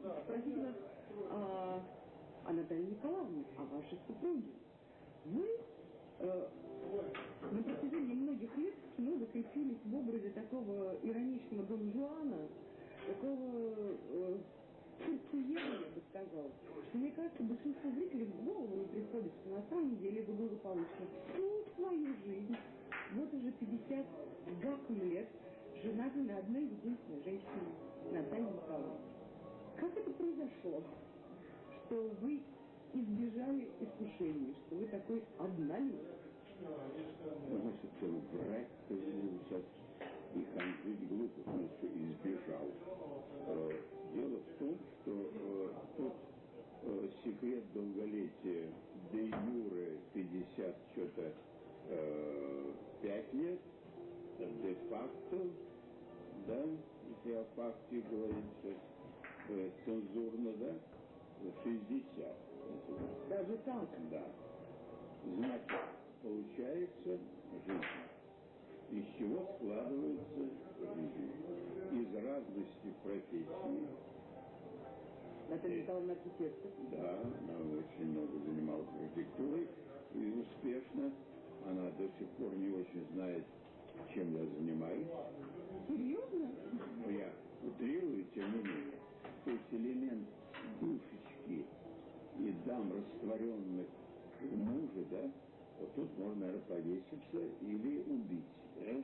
спросить вас о, о Наталье Николаевне, о вашей супруге. Вы э, на протяжении многих лет в кино закрепились в образе такого ироничного Дон Жуана, такого э, сердцееда, я бы сказал, что мне кажется, большинство зрителей в голову не приходит, что на самом деле вы благополучно всю свою жизнь, вот уже 50 с гаком лет, женаты на одной единственной женщине, Наталье Николаевне. Как это произошло, что вы избежали искушений, что вы такой однолюб? Значит, врать сейчас и ханжить глупо, потому что избежал. Э, Дело в том, что э, тот э, секрет долголетия де юре 50 что-то 5 лет, де факто, да, если о факте говорить сейчас э, цензурно, да, 60. Даже так? Да. Значит, получается жизнь. Из чего складывается жизнь? Из разности профессий. Наталья Николаевна архитектор. Да, она очень много занималась архитектурой и успешно. Она до сих пор не очень знает, чем я занимаюсь. Серьезно? Но я утрирую, тем не менее. То есть элемент душечки и дам растворенных в муже, да, вот тут можно, наверное, повеситься или убить. да?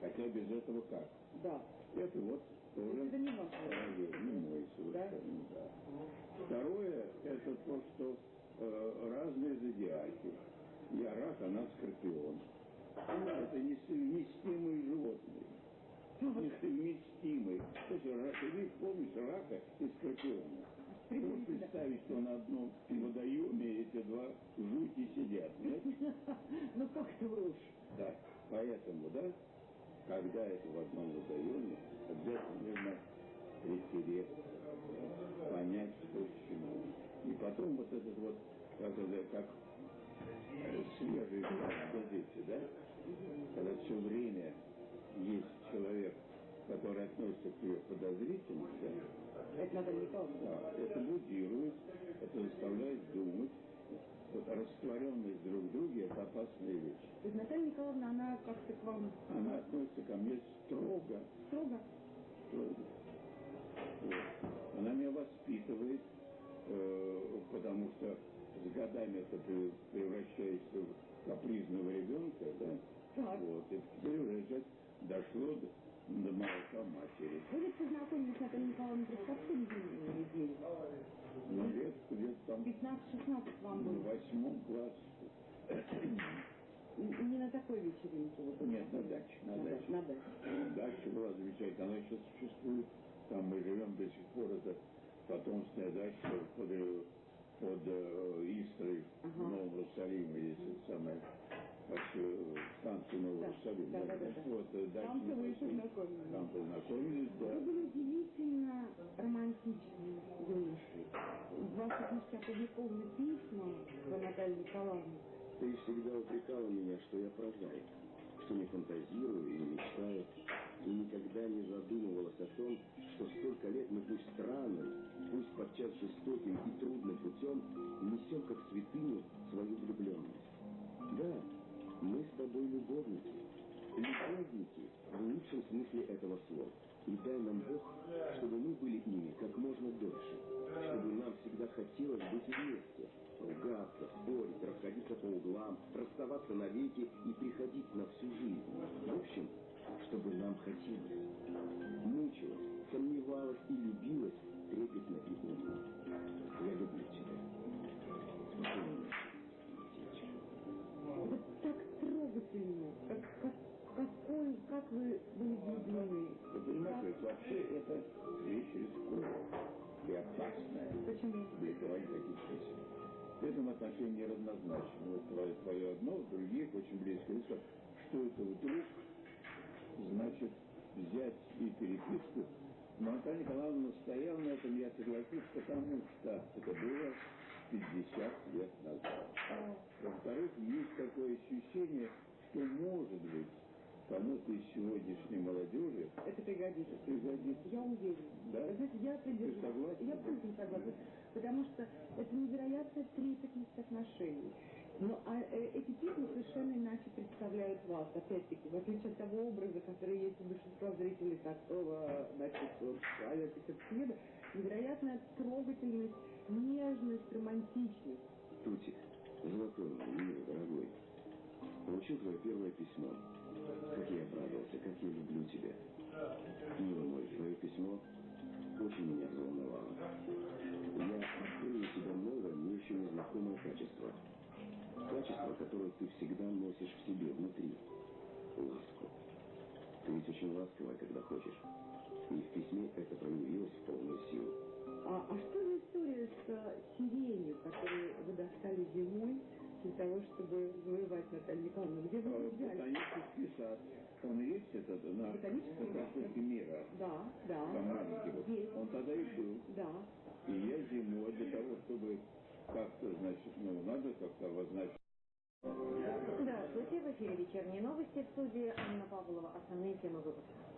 Хотя без этого как? Да. Это вот тоже Это не мой совершенно, да. Второе, это то, что э, разные зодиаки. Я рак, она скорпион. Это несовместимые животные. Несовместимые. То есть ты помнишь рака и скорпиона. Ты можешь представить, что на одном водоеме эти два жути сидят, нет? Ну как ты врешь? Да. Поэтому, да, когда это в одном водоеме, обязательно нужно притереть, понять, что к чему. И потом вот этот вот, как как э, свежий газете, да, когда все время есть человек, который относится к тебе подозрительно, да, Это Наталья Николаевна. да, это будирует, это заставляет думать. Вот растворенность друг в друге – это опасная вещь. То есть Наталья Николаевна, она как-то к вам Она относится ко мне строго, строго? строго. Вот. Она меня воспитывает, э, потому что с годами это ты превращаешься в капризного ребенка, да? Так. Вот. И теперь уже дошло до, до молока матери. Вы ведь познакомились с Натальей Николаевной при юной недели. Ну, лет, лет там 15-16 вам в было. восьмом классе. Не на такой вечеринке. Вот. Нет, на даче, на На даче. на даче. Дача была замечательная, она еще существует. Там мы живем до сих пор, это потомственная дача под, э, под э, Истрой в Новом Иерусалиме, есть самое, как э, станция Нового Да, Иерусалима. да, да, да, да. Вот, э, Там-то вы познакомились. Там познакомились, да. Вы были удивительно романтичным юношей. В ваших книжке опубликованы письма про Наталью Николаевну. Ты всегда упрекала меня, что я прозаик, что не фантазирую и не мечтаю, и никогда не задумывалась о том, что столько лет мы пусть странным, пусть подчас жестоким и трудным путем несем как святыню свою влюбленность. Да, мы с тобой любовники, Люби Вики в лучшем смысле этого слова. И дай нам Бог, чтобы мы были ими как можно дольше. Чтобы нам всегда хотелось быть вместе. Ругаться, спорить, расходиться по углам, расставаться навеки и приходить на всю жизнь. В общем, чтобы нам хотелось. Мучилась, сомневалась и любилась трепетно и умно. Я люблю тебя. Вот так трогательно, как, как, какой, как вы были влюблены. Вы понимаете, ведь вообще это вещь рисковая и опасная. Почему? Бликовать таких песен. В этом отношении неравнозначно. Вот твое, твое одно, других очень близкое. Что, что это вдруг значит взять и переписку? Но Наталья Николаевна настояла на этом, я согласился, потому что это было 50 лет назад. Во-вторых, есть такое ощущение, что может быть кому-то из сегодняшней молодежи Это пригодится. пригодится. Я уверена. Да? Вы знаете, я придерживаюсь. Ты согласна? Я полностью согласна. Потому что это невероятная трепетность отношений. Но а, э, эти песни совершенно иначе представляют вас, опять-таки, в отличие от того образа, который есть у большинства зрителей такого, значит, Алёки Сердцееда, невероятная трогательность, нежность, романтичность. Тутик, золотой мой, милый, дорогой, получил твое первое письмо. Как я обрадовался, как я люблю тебя. Милый мой, твое письмо очень меня взволновало. Я открыл у тебя новое, мне еще незнакомое качество. Качество, которое ты всегда носишь в себе, внутри. Ласку. Ты ведь очень ласковая, когда хочешь. И в письме это проявилось в полную силу. А, а что за история с э, сиренью, которую вы достали зимой для того, чтобы завоевать Наталью Николаевну? Где вы ее взяли? Ботанический сад. Он есть этот на Ботанический на сад? проспекте Мира. Да, да. Там маленький вот. Есть. Он тогда и был. Да. И я зимой для того, чтобы как-то, значит, ну, надо как-то обозначить. Здравствуйте, в эфире вечерние новости в студии Анна Павлова. Основные темы выпуска.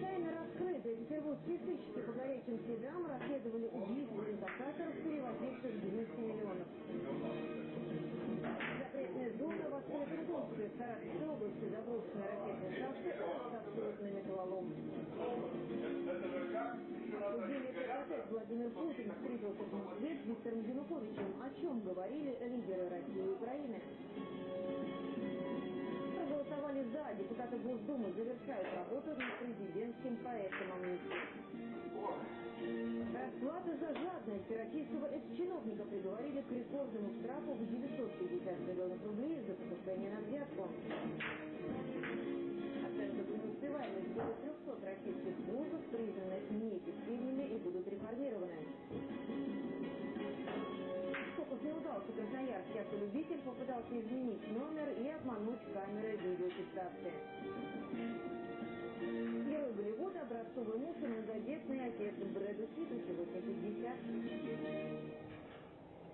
Тайна раскрыта. Петербургские сыщики по горячим следам расследовали убийство инкассаторов, перевозивших 200 миллионов. Запретная зона в в Саратовской области заброшенные ракетные шахты отсутствуют на металлолом. Обсудили процесс Владимир Путин встретился в Москве с Виктором Януковичем. О чем говорили лидеры России и Украины? Проголосовали за. Депутаты Госдумы завершают работу над президентским проектом амнистии. Расплата за жадность российского экс-чиновника приговорили к рекордному штрафу в 950 миллионов рублей за покушение на взятку. Оценка преуспеваемости более 300 российских вузов признаны неэффективными и будут реформированы. Удался. Красноярский автолюбитель попытался изменить номер и обмануть камеры видеофиксации. Герой Голливуда, образцовый муж и многодетный отец Брэда Питта сегодня 50.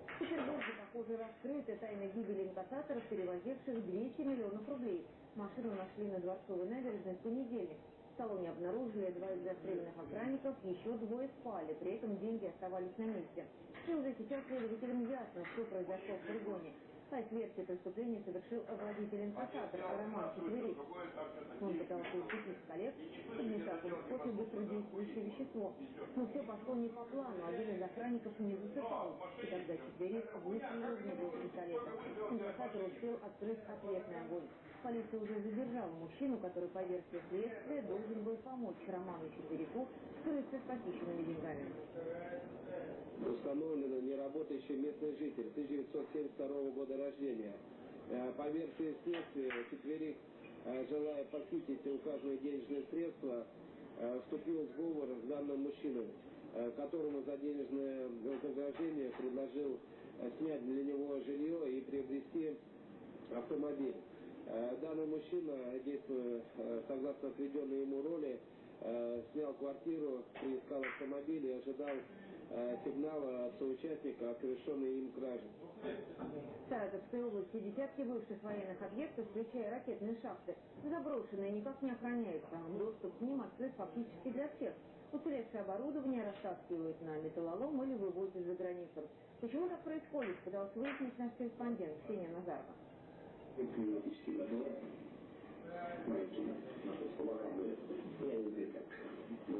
В Петербурге, похоже, раскрыты тайны гибели инкассаторов, перевозивших 200 миллионов рублей. Машину нашли на Дворцовой набережной в понедельник. Салоне обнаружили два из застреленных охранников, еще двое спали, при этом деньги оставались на месте. И уже сейчас следователям ясно, что произошло в фургоне. По версии преступления совершил водитель инкассатор Роман Четверик. Он пытался укусить коллег, подмешав им в кофе быстродействующее вещество. Но все пошло не по плану, один из охранников не засыпал. И тогда Четверик выстрелил в него из пистолета. Инкассатор успел открыть ответный огонь. Полиция уже задержала мужчину, который, по версии следствия, должен был помочь Роману Четверику скрыться с похищенными деньгами. Установлено неработающий местный житель 1972 года рождения. Э, По версии следствия, четверик, э, желая похитить указанные денежные средства, э, вступил в сговор с данным мужчиной, которому за денежное вознаграждение предложил снять для него жилье и приобрести автомобиль. Данный мужчина, действуя согласно отведенной ему роли, снял квартиру, приискал автомобиль и ожидал сигнала от соучастника о совершенной им краже. В Саратовской области десятки бывших военных объектов, включая ракетные шахты, заброшенные, никак не охраняются. Доступ к ним открыт фактически для всех. Уцелевшее оборудование растаскивают на металлолом или вывозят за границу. Почему так происходит, пытался выяснить наш корреспондент Ксения Назарова. Я не знаю, все.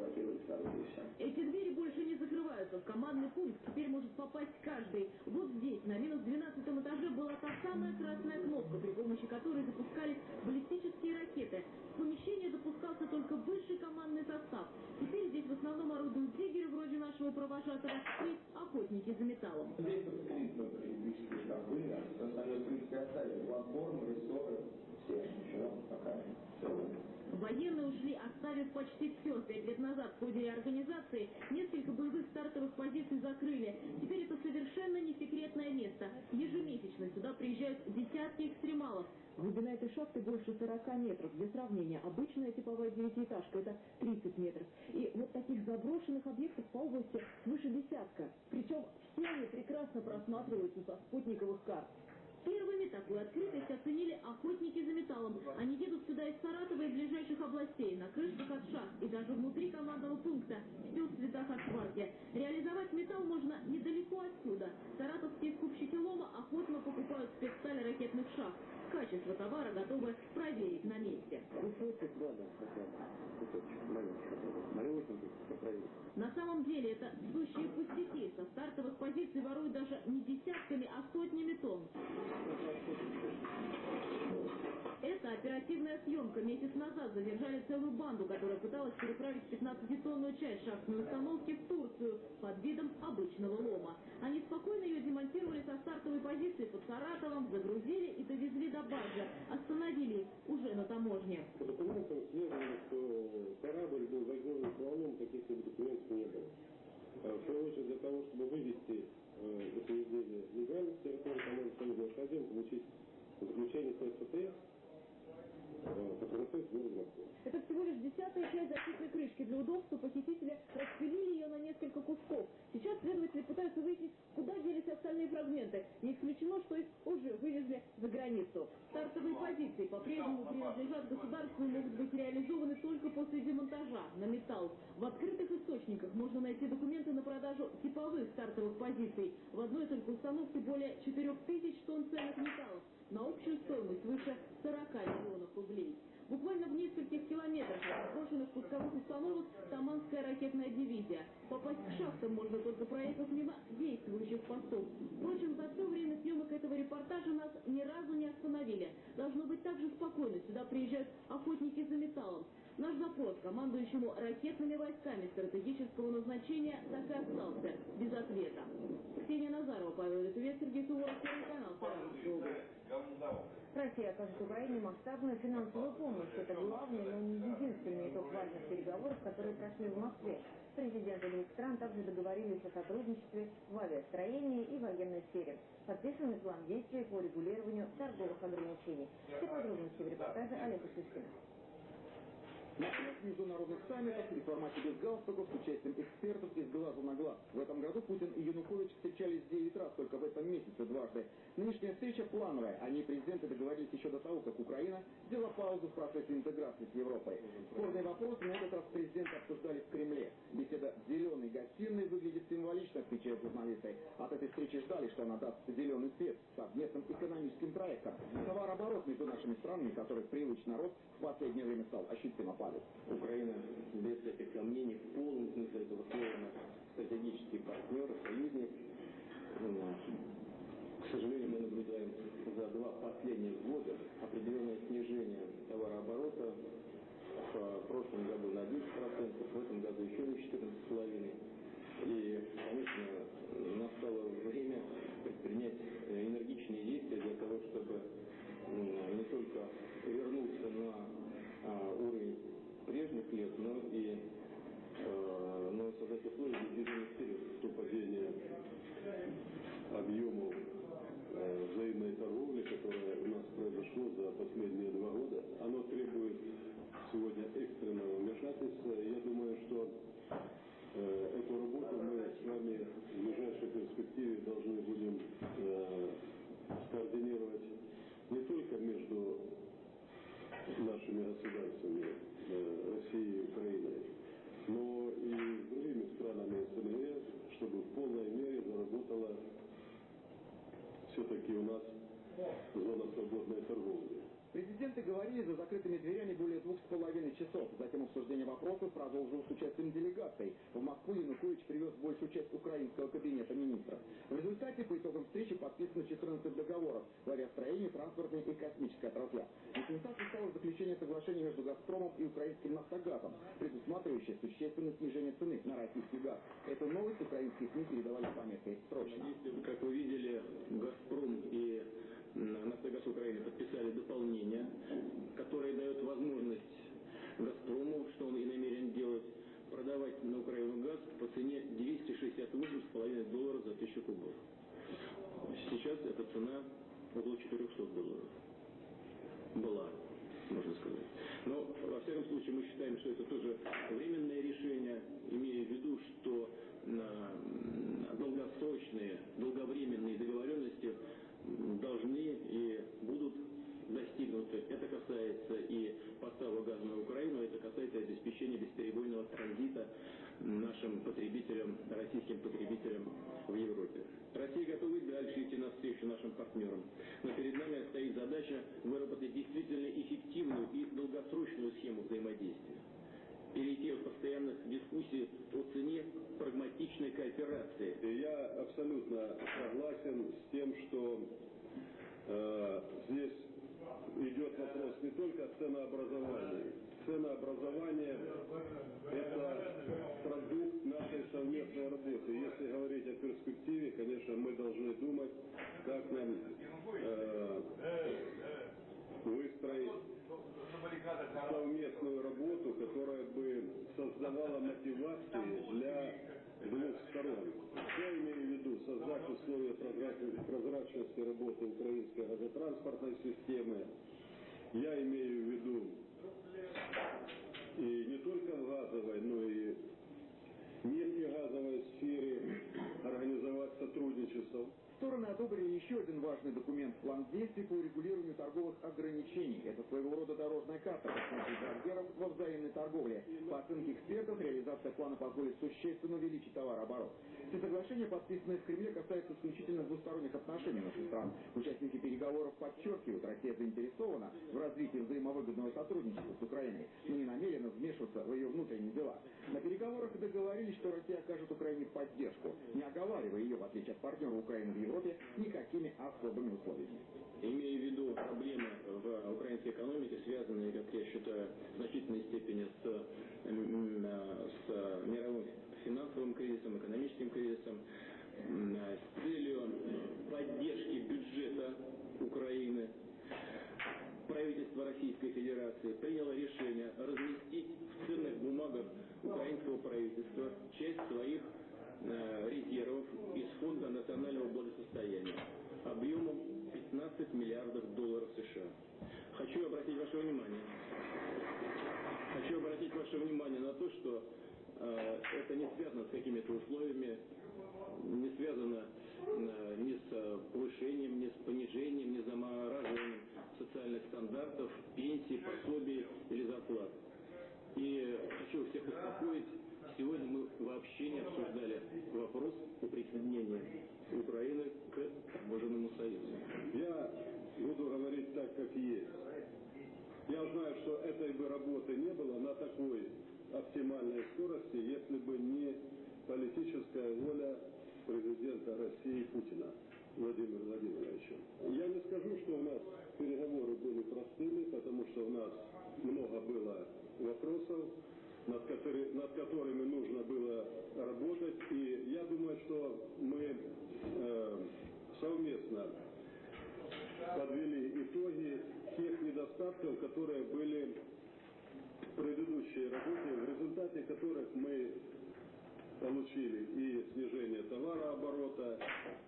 Эти двери больше не закрываются. В командный пункт теперь может попасть каждый. Вот здесь, на минус 12 этаже, была та самая красная кнопка, при помощи которой запускались баллистические ракеты. В помещение допускался только высший командный состав. Теперь здесь в основном орудуют диггеры, вроде нашего провожатого, и охотники за металлом. Здесь открыто электрические штабы, а остальное, принципе, оставили. Платформы, рессоры, все, еще пока все. Военные ушли, оставив почти все. Пять лет назад в ходе реорганизации несколько боевых стартовых позиций закрыли. Теперь это совершенно не секретное место. Ежемесячно сюда приезжают десятки экстремалов. Глубина этой шахты больше 40 метров. Для сравнения, обычная типовая девятиэтажка – это 30 метров. И вот таких заброшенных объектов по области свыше десятка. Причем все они прекрасно просматриваются со спутниковых карт. Первыми такую открытость оценили охотники за металлом. Они едут сюда из Саратова и ближайших областей, на крышах от шахт и даже внутри командного пункта, все в цветах асфальте. Реализовать металл можно недалеко отсюда. Саратовские скупщики лома охотно покупают спецсталь ракетных шахт. Качество товара готовы проверить на месте. На самом деле это сущие пустяки. Со стартовых позиций воруют даже не десятками, а сотнями тонн. Это оперативная съемка. Месяц назад задержали целую банду, которая пыталась переправить 15-тонную часть шахтной установки в Турцию под видом обычного лома. Они спокойно ее демонтировали со стартовой позиции под Саратовом, загрузили и довезли до базы. Остановили уже на таможне. По документам следовало, что корабль был загружен волном, каких-либо документов не было. А В первую очередь для того, чтобы вывести э, это изделие легально с территории команды Союза, необходимо получить заключение ССТС, э, который находится в городе Москве. Это всего лишь десятая часть защитной крышки. Для удобства похитители распилили ее на несколько кусков. Сейчас следователи пытаются выяснить, куда делись остальные фрагменты. Не исключено, что их уже вывезли за границу. Стартовые позиции по-прежнему принадлежат государству и могут быть реализованы только после демонтажа на металл. В открытых источниках можно найти документы на продажу типовых стартовых позиций. В одной только установке более 4000 тонн ценных металлов на общую стоимость выше 40 миллионов рублей. Буквально в нескольких километрах от заброшенных пусковых установок Таманская ракетная дивизия. Попасть к шахтам можно только проехав мимо действующих постов. Впрочем, за все время съемок этого репортажа нас ни разу не остановили. Должно быть так же спокойно. Сюда приезжают охотники за металлом. Наш запрос командующему ракетными войсками стратегического назначения так и остался без ответа. Ксения Назарова, Павел Литвец, Сергей Суворов, Первый канал, Саратовская область. Россия окажет Украине масштабную финансовую помощь. Это главный, но не единственный итог важных переговоров, которые прошли в Москве. Президенты двух стран также договорились о сотрудничестве в авиастроении и военной сфере. Подписан план действий по регулированию торговых ограничений. Все подробности в репортаже Олега Шишкина. С международных саммитов и формате без галстуков с участием экспертов из глазу на глаз. В этом году Путин и Янукович встречались 9 раз, только в этом месяце дважды. Нынешняя встреча плановая. Они, президенты, договорились еще до того, как Украина сделала паузу в процессе интеграции с Европой. Спорные вопросы на этот раз президенты обсуждали в Кремле. Беседа в зеленой гостиной выглядит символично, отвечают журналисты. От этой встречи ждали, что она даст зеленый свет совместным экономическим проектам. Товарооборот между нашими странами, который привычно рос, в последнее время стал ощутимо падать. Украина, без всяких сомнений, в полном смысле этого слова стратегический партнер, союзник. Но, К сожалению, мы наблюдаем за два последних года определенное снижение товарооборота. В прошлом году на 10%, в этом году еще на 14,5%. И, конечно, настало время предпринять энергичные действия для того, чтобы не только вернуться на а, уровень прежних лет, но и э, но создать условия движения вперед, то падение объему э, взаимной торговли, которое у нас произошло за последние два года, оно требует сегодня экстренного вмешательства. Я думаю, что э, эту работу мы с вами в ближайшей перспективе должны будем э, координировать не только между нашими государствами, Э, России и Украины, но и с другими странами СНГ, чтобы в полной мере заработала все-таки у нас зона свободной торговли. Президенты говорили за закрытыми дверями более двух с половиной часов. Затем обсуждение вопросов продолжилось с участием делегаций. В Москву Янукович привез большую часть украинского кабинета министров. В результате по итогам встречи подписано 14 договоров в авиастроении, транспортной и космической отраслях. Местах стало заключение соглашения между «Газпромом» и украинским «Нафтогазом», предусматривающее существенное снижение цены на российский газ. Эту новость украинские СМИ передавали с пометкой «Срочно». Как вы видели, «Газпром» и «Нафтогаз Украины» подписали дополнение, которое дает возможность «Газпрому», что он и намерен делать, продавать на Украину газ по цене 268,5 долларов за тысячу кубов. Сейчас эта цена около 400 долларов. Была, можно сказать. Но, во всяком случае, мы считаем, что это тоже временное решение, имея в виду, что на долгосрочные, долговременные договоренности должны и будут достигнуты. Это касается и поставок газа на Украину, это касается обеспечения бесперебойного транзита нашим потребителям, российским потребителям в Европе. Россия готова и дальше идти навстречу нашим партнерам. Но перед нами стоит задача выработать действительно эффективную и долгосрочную схему взаимодействия. Перейти от постоянных дискуссий о цене прагматичной кооперации. Я абсолютно согласен с тем, что э, здесь идет вопрос не только о ценообразовании. Ценообразование – это продукт нашей совместной работы. Если говорить о перспективе, конечно, мы должны думать, как нам э, выстроить совместную работу, которая бы создавала мотивации для двух сторон. Я имею в виду создать условия прозрачности работы украинской газотранспортной системы. Я имею в виду и не только в газовой, но и нефтегазовой сфере организовать сотрудничество. Стороны одобрили еще один важный документ – план действий по урегулированию торговых ограничений. Это своего рода дорожная карта партнеров во взаимной торговле. По оценке экспертов, реализация плана позволит существенно увеличить товарооборот. Все соглашения, подписанные в Кремле, касаются исключительно двусторонних отношений наших стран. Участники переговоров подчеркивают, Россия заинтересована в развитии взаимовыгодного сотрудничества с Украиной, но не намерена вмешиваться в ее внутренние дела. На переговорах договорились, что Россия окажет Украине поддержку, не оговаривая ее, в отличие от партнера Украины в Европе, Европе никакими особыми условиями. Имея в виду проблемы в украинской экономике, связанные, как я считаю, в значительной степени с, с мировым финансовым кризисом, экономическим кризисом, с целью поддержки бюджета Украины, правительство Российской Федерации приняло решение разместить в ценных бумагах украинского правительства часть своих Э, резервов из Фонда национального благосостояния объемом 15 миллиардов долларов США. Хочу обратить ваше внимание, хочу обратить ваше внимание на то, что э, это не связано с какими-то условиями, не связано э, ни с повышением, ни с понижением, ни с замораживанием социальных стандартов, пенсий, пособий или зарплат. И хочу всех успокоить, Сегодня мы вообще не обсуждали вопрос о присоединении Украины к таможенному союзу. Я буду говорить так, как есть. Я знаю, что этой бы работы не было на такой оптимальной скорости, если бы не политическая воля президента России Путина Владимира Владимировича. Я не скажу, что у нас переговоры были простыми, потому что у нас много было вопросов, над, который, над которыми нужно было работать. И я думаю, что мы э, совместно подвели итоги тех недостатков, которые были в предыдущей работе, в результате которых мы получили и снижение товарооборота,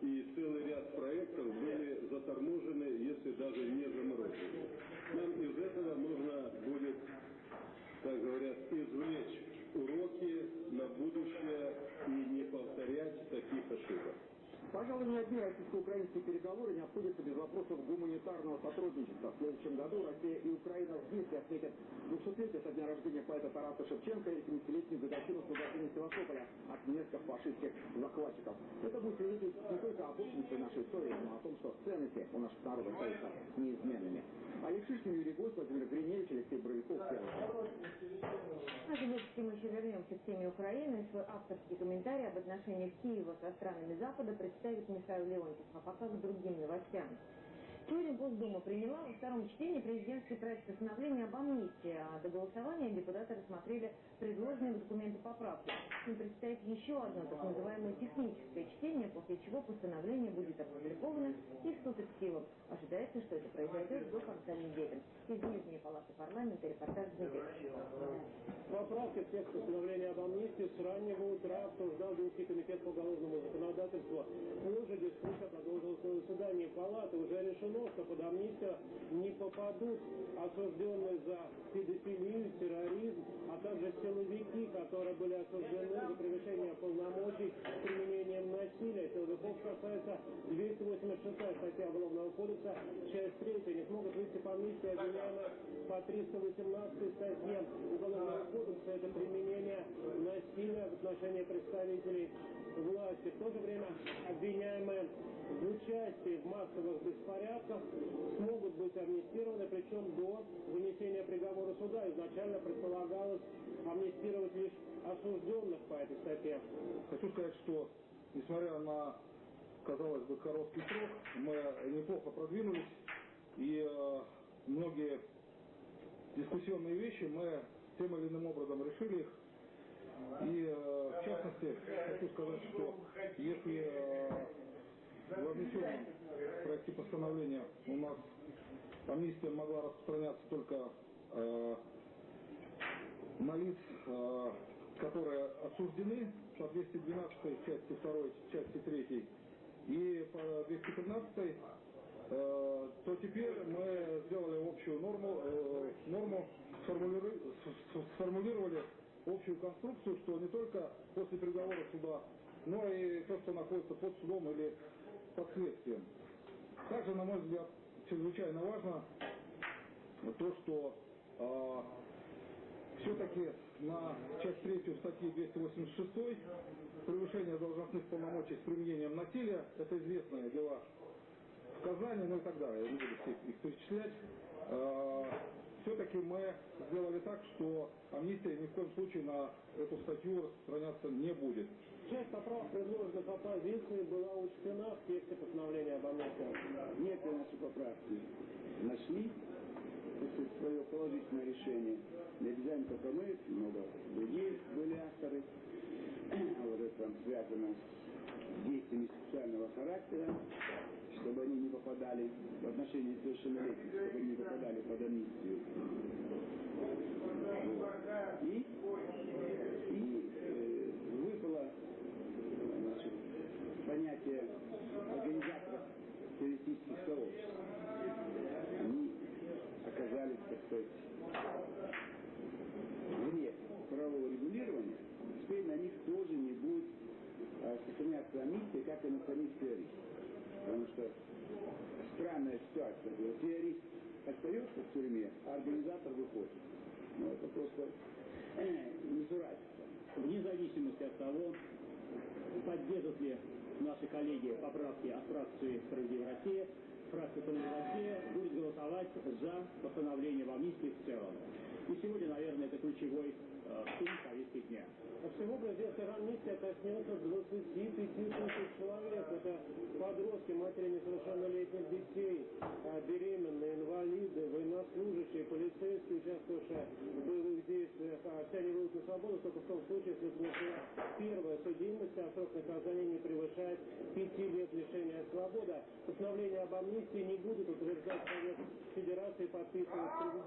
и целый ряд проектов были заторможены, если даже не заморожены. Нам из этого нужно будет как говорят, извлечь уроки на будущее и не повторять таких ошибок. Пожалуй, ни одни российско-украинские переговоры не обходятся без вопросов гуманитарного сотрудничества. В следующем году Россия и Украина вместе отметят 200-летие со дня рождения поэта Тараса Шевченко и 70-летнюю годовщину освобождения Севастополя от немецких фашистских захватчиков. Это будет свидетельствовать не только об нашей истории, но о том, что ценности у наших народов остаются неизменными. Шишкин, Юрий Гость, Владимир Гриневич, Алексей Боровиков, нашем выпуске мы еще вернемся к теме Украины. Свой авторский комментарий об отношениях Киева со странами Запада представит Михаил Леонтьев. А пока к другим новостям. Сегодня Госдума приняла во втором чтении президентский проект постановления об амнистии, а до голосования депутаты рассмотрели предложенные документы поправки. Им предстоит еще одно так называемое техническое чтение, после чего постановление будет опубликовано и вступит в силу. Ожидается, что это произойдет до конца недели. Из Нижней палаты парламента репортаж Дмитрия Поправки в текст постановления об амнистии с раннего утра обсуждал Думский комитет по уголовному законодательству. Позже дискуссия продолжилась на заседании палаты. Уже решено, что под амнистию не попадут осужденные за педофилию, терроризм, а также силовики, которые были осуждены за превышение полномочий с применением насилия. Силовиков касается 286 статья Уголовного кодекса, часть 3. Не смогут выйти по амнистии обвиняемые по 318 статье Уголовного кодекса. Это применение насилия в отношении представителей власти. В то же время обвиняемые в участии в массовых беспорядках смогут быть амнистированы, причем до вынесения приговора суда. Изначально предполагалось амнистировать лишь осужденных по этой статье. Хочу сказать, что несмотря на, казалось бы, короткий срок, мы неплохо продвинулись, и э, многие дискуссионные вещи мы тем или иным образом решили их. И э, в частности, хочу сказать, что если э, в внесенном проекте постановления у нас амнистия могла распространяться только э, на лиц, э, которые осуждены по 212 части 2, части 3 и по 213 э, то теперь мы сделали общую норму, э, норму сформулиру, сформулировали общую конструкцию, что не только после приговора суда, но и то, что находится под судом или под следствием. Также, на мой взгляд, чрезвычайно важно то, что э, все-таки на часть третью статьи 286 превышение должностных полномочий с применением насилия, это известные дела в Казани, ну и так далее, я не буду их перечислять, э, все-таки мы сделали так, что амнистия ни в коем случае на эту статью распространяться не будет. Часть поправок, предложенных оппозицией, была учтена в тексте постановления об амнистии. Некоторые наши поправки нашли свое положительное решение. Не обязательно только мы, много другие были авторы. Вот это там связано с действиями социального характера, чтобы они не попадали в отношении совершеннолетних, чтобы они не попадали под амнистию. И, и э, выпало значит, понятие организаторов террористических сообществ. Они оказались, так сказать, вне правового регулирования, теперь на них тоже не будет а, сохраняться амнистия, как и на самих террористов. Потому что странная ситуация. Террорист остается в тюрьме, а организатор выходит. Ну, это просто э, несуразица. Вне зависимости от того, поддержат ли наши коллеги поправки от фракции «Справедливая Россия», фракция «Справедливая Россия» будет голосовать за постановление в амнистии в целом. И сегодня, наверное, это ключевой э, пункт повестки дня. Всего президентская амнистия коснется 25 тысяч человек. Это подростки, матери несовершеннолетних детей, а, беременные, инвалиды, военнослужащие, полицейские, участвовавшие в боевых действиях. А все они выйдут на свободу только в том случае, если это первая судимость, а срок наказания не превышает 5 лет лишения свободы. Постановление об амнистии не будет утверждать Совет Федерации, подписывать президент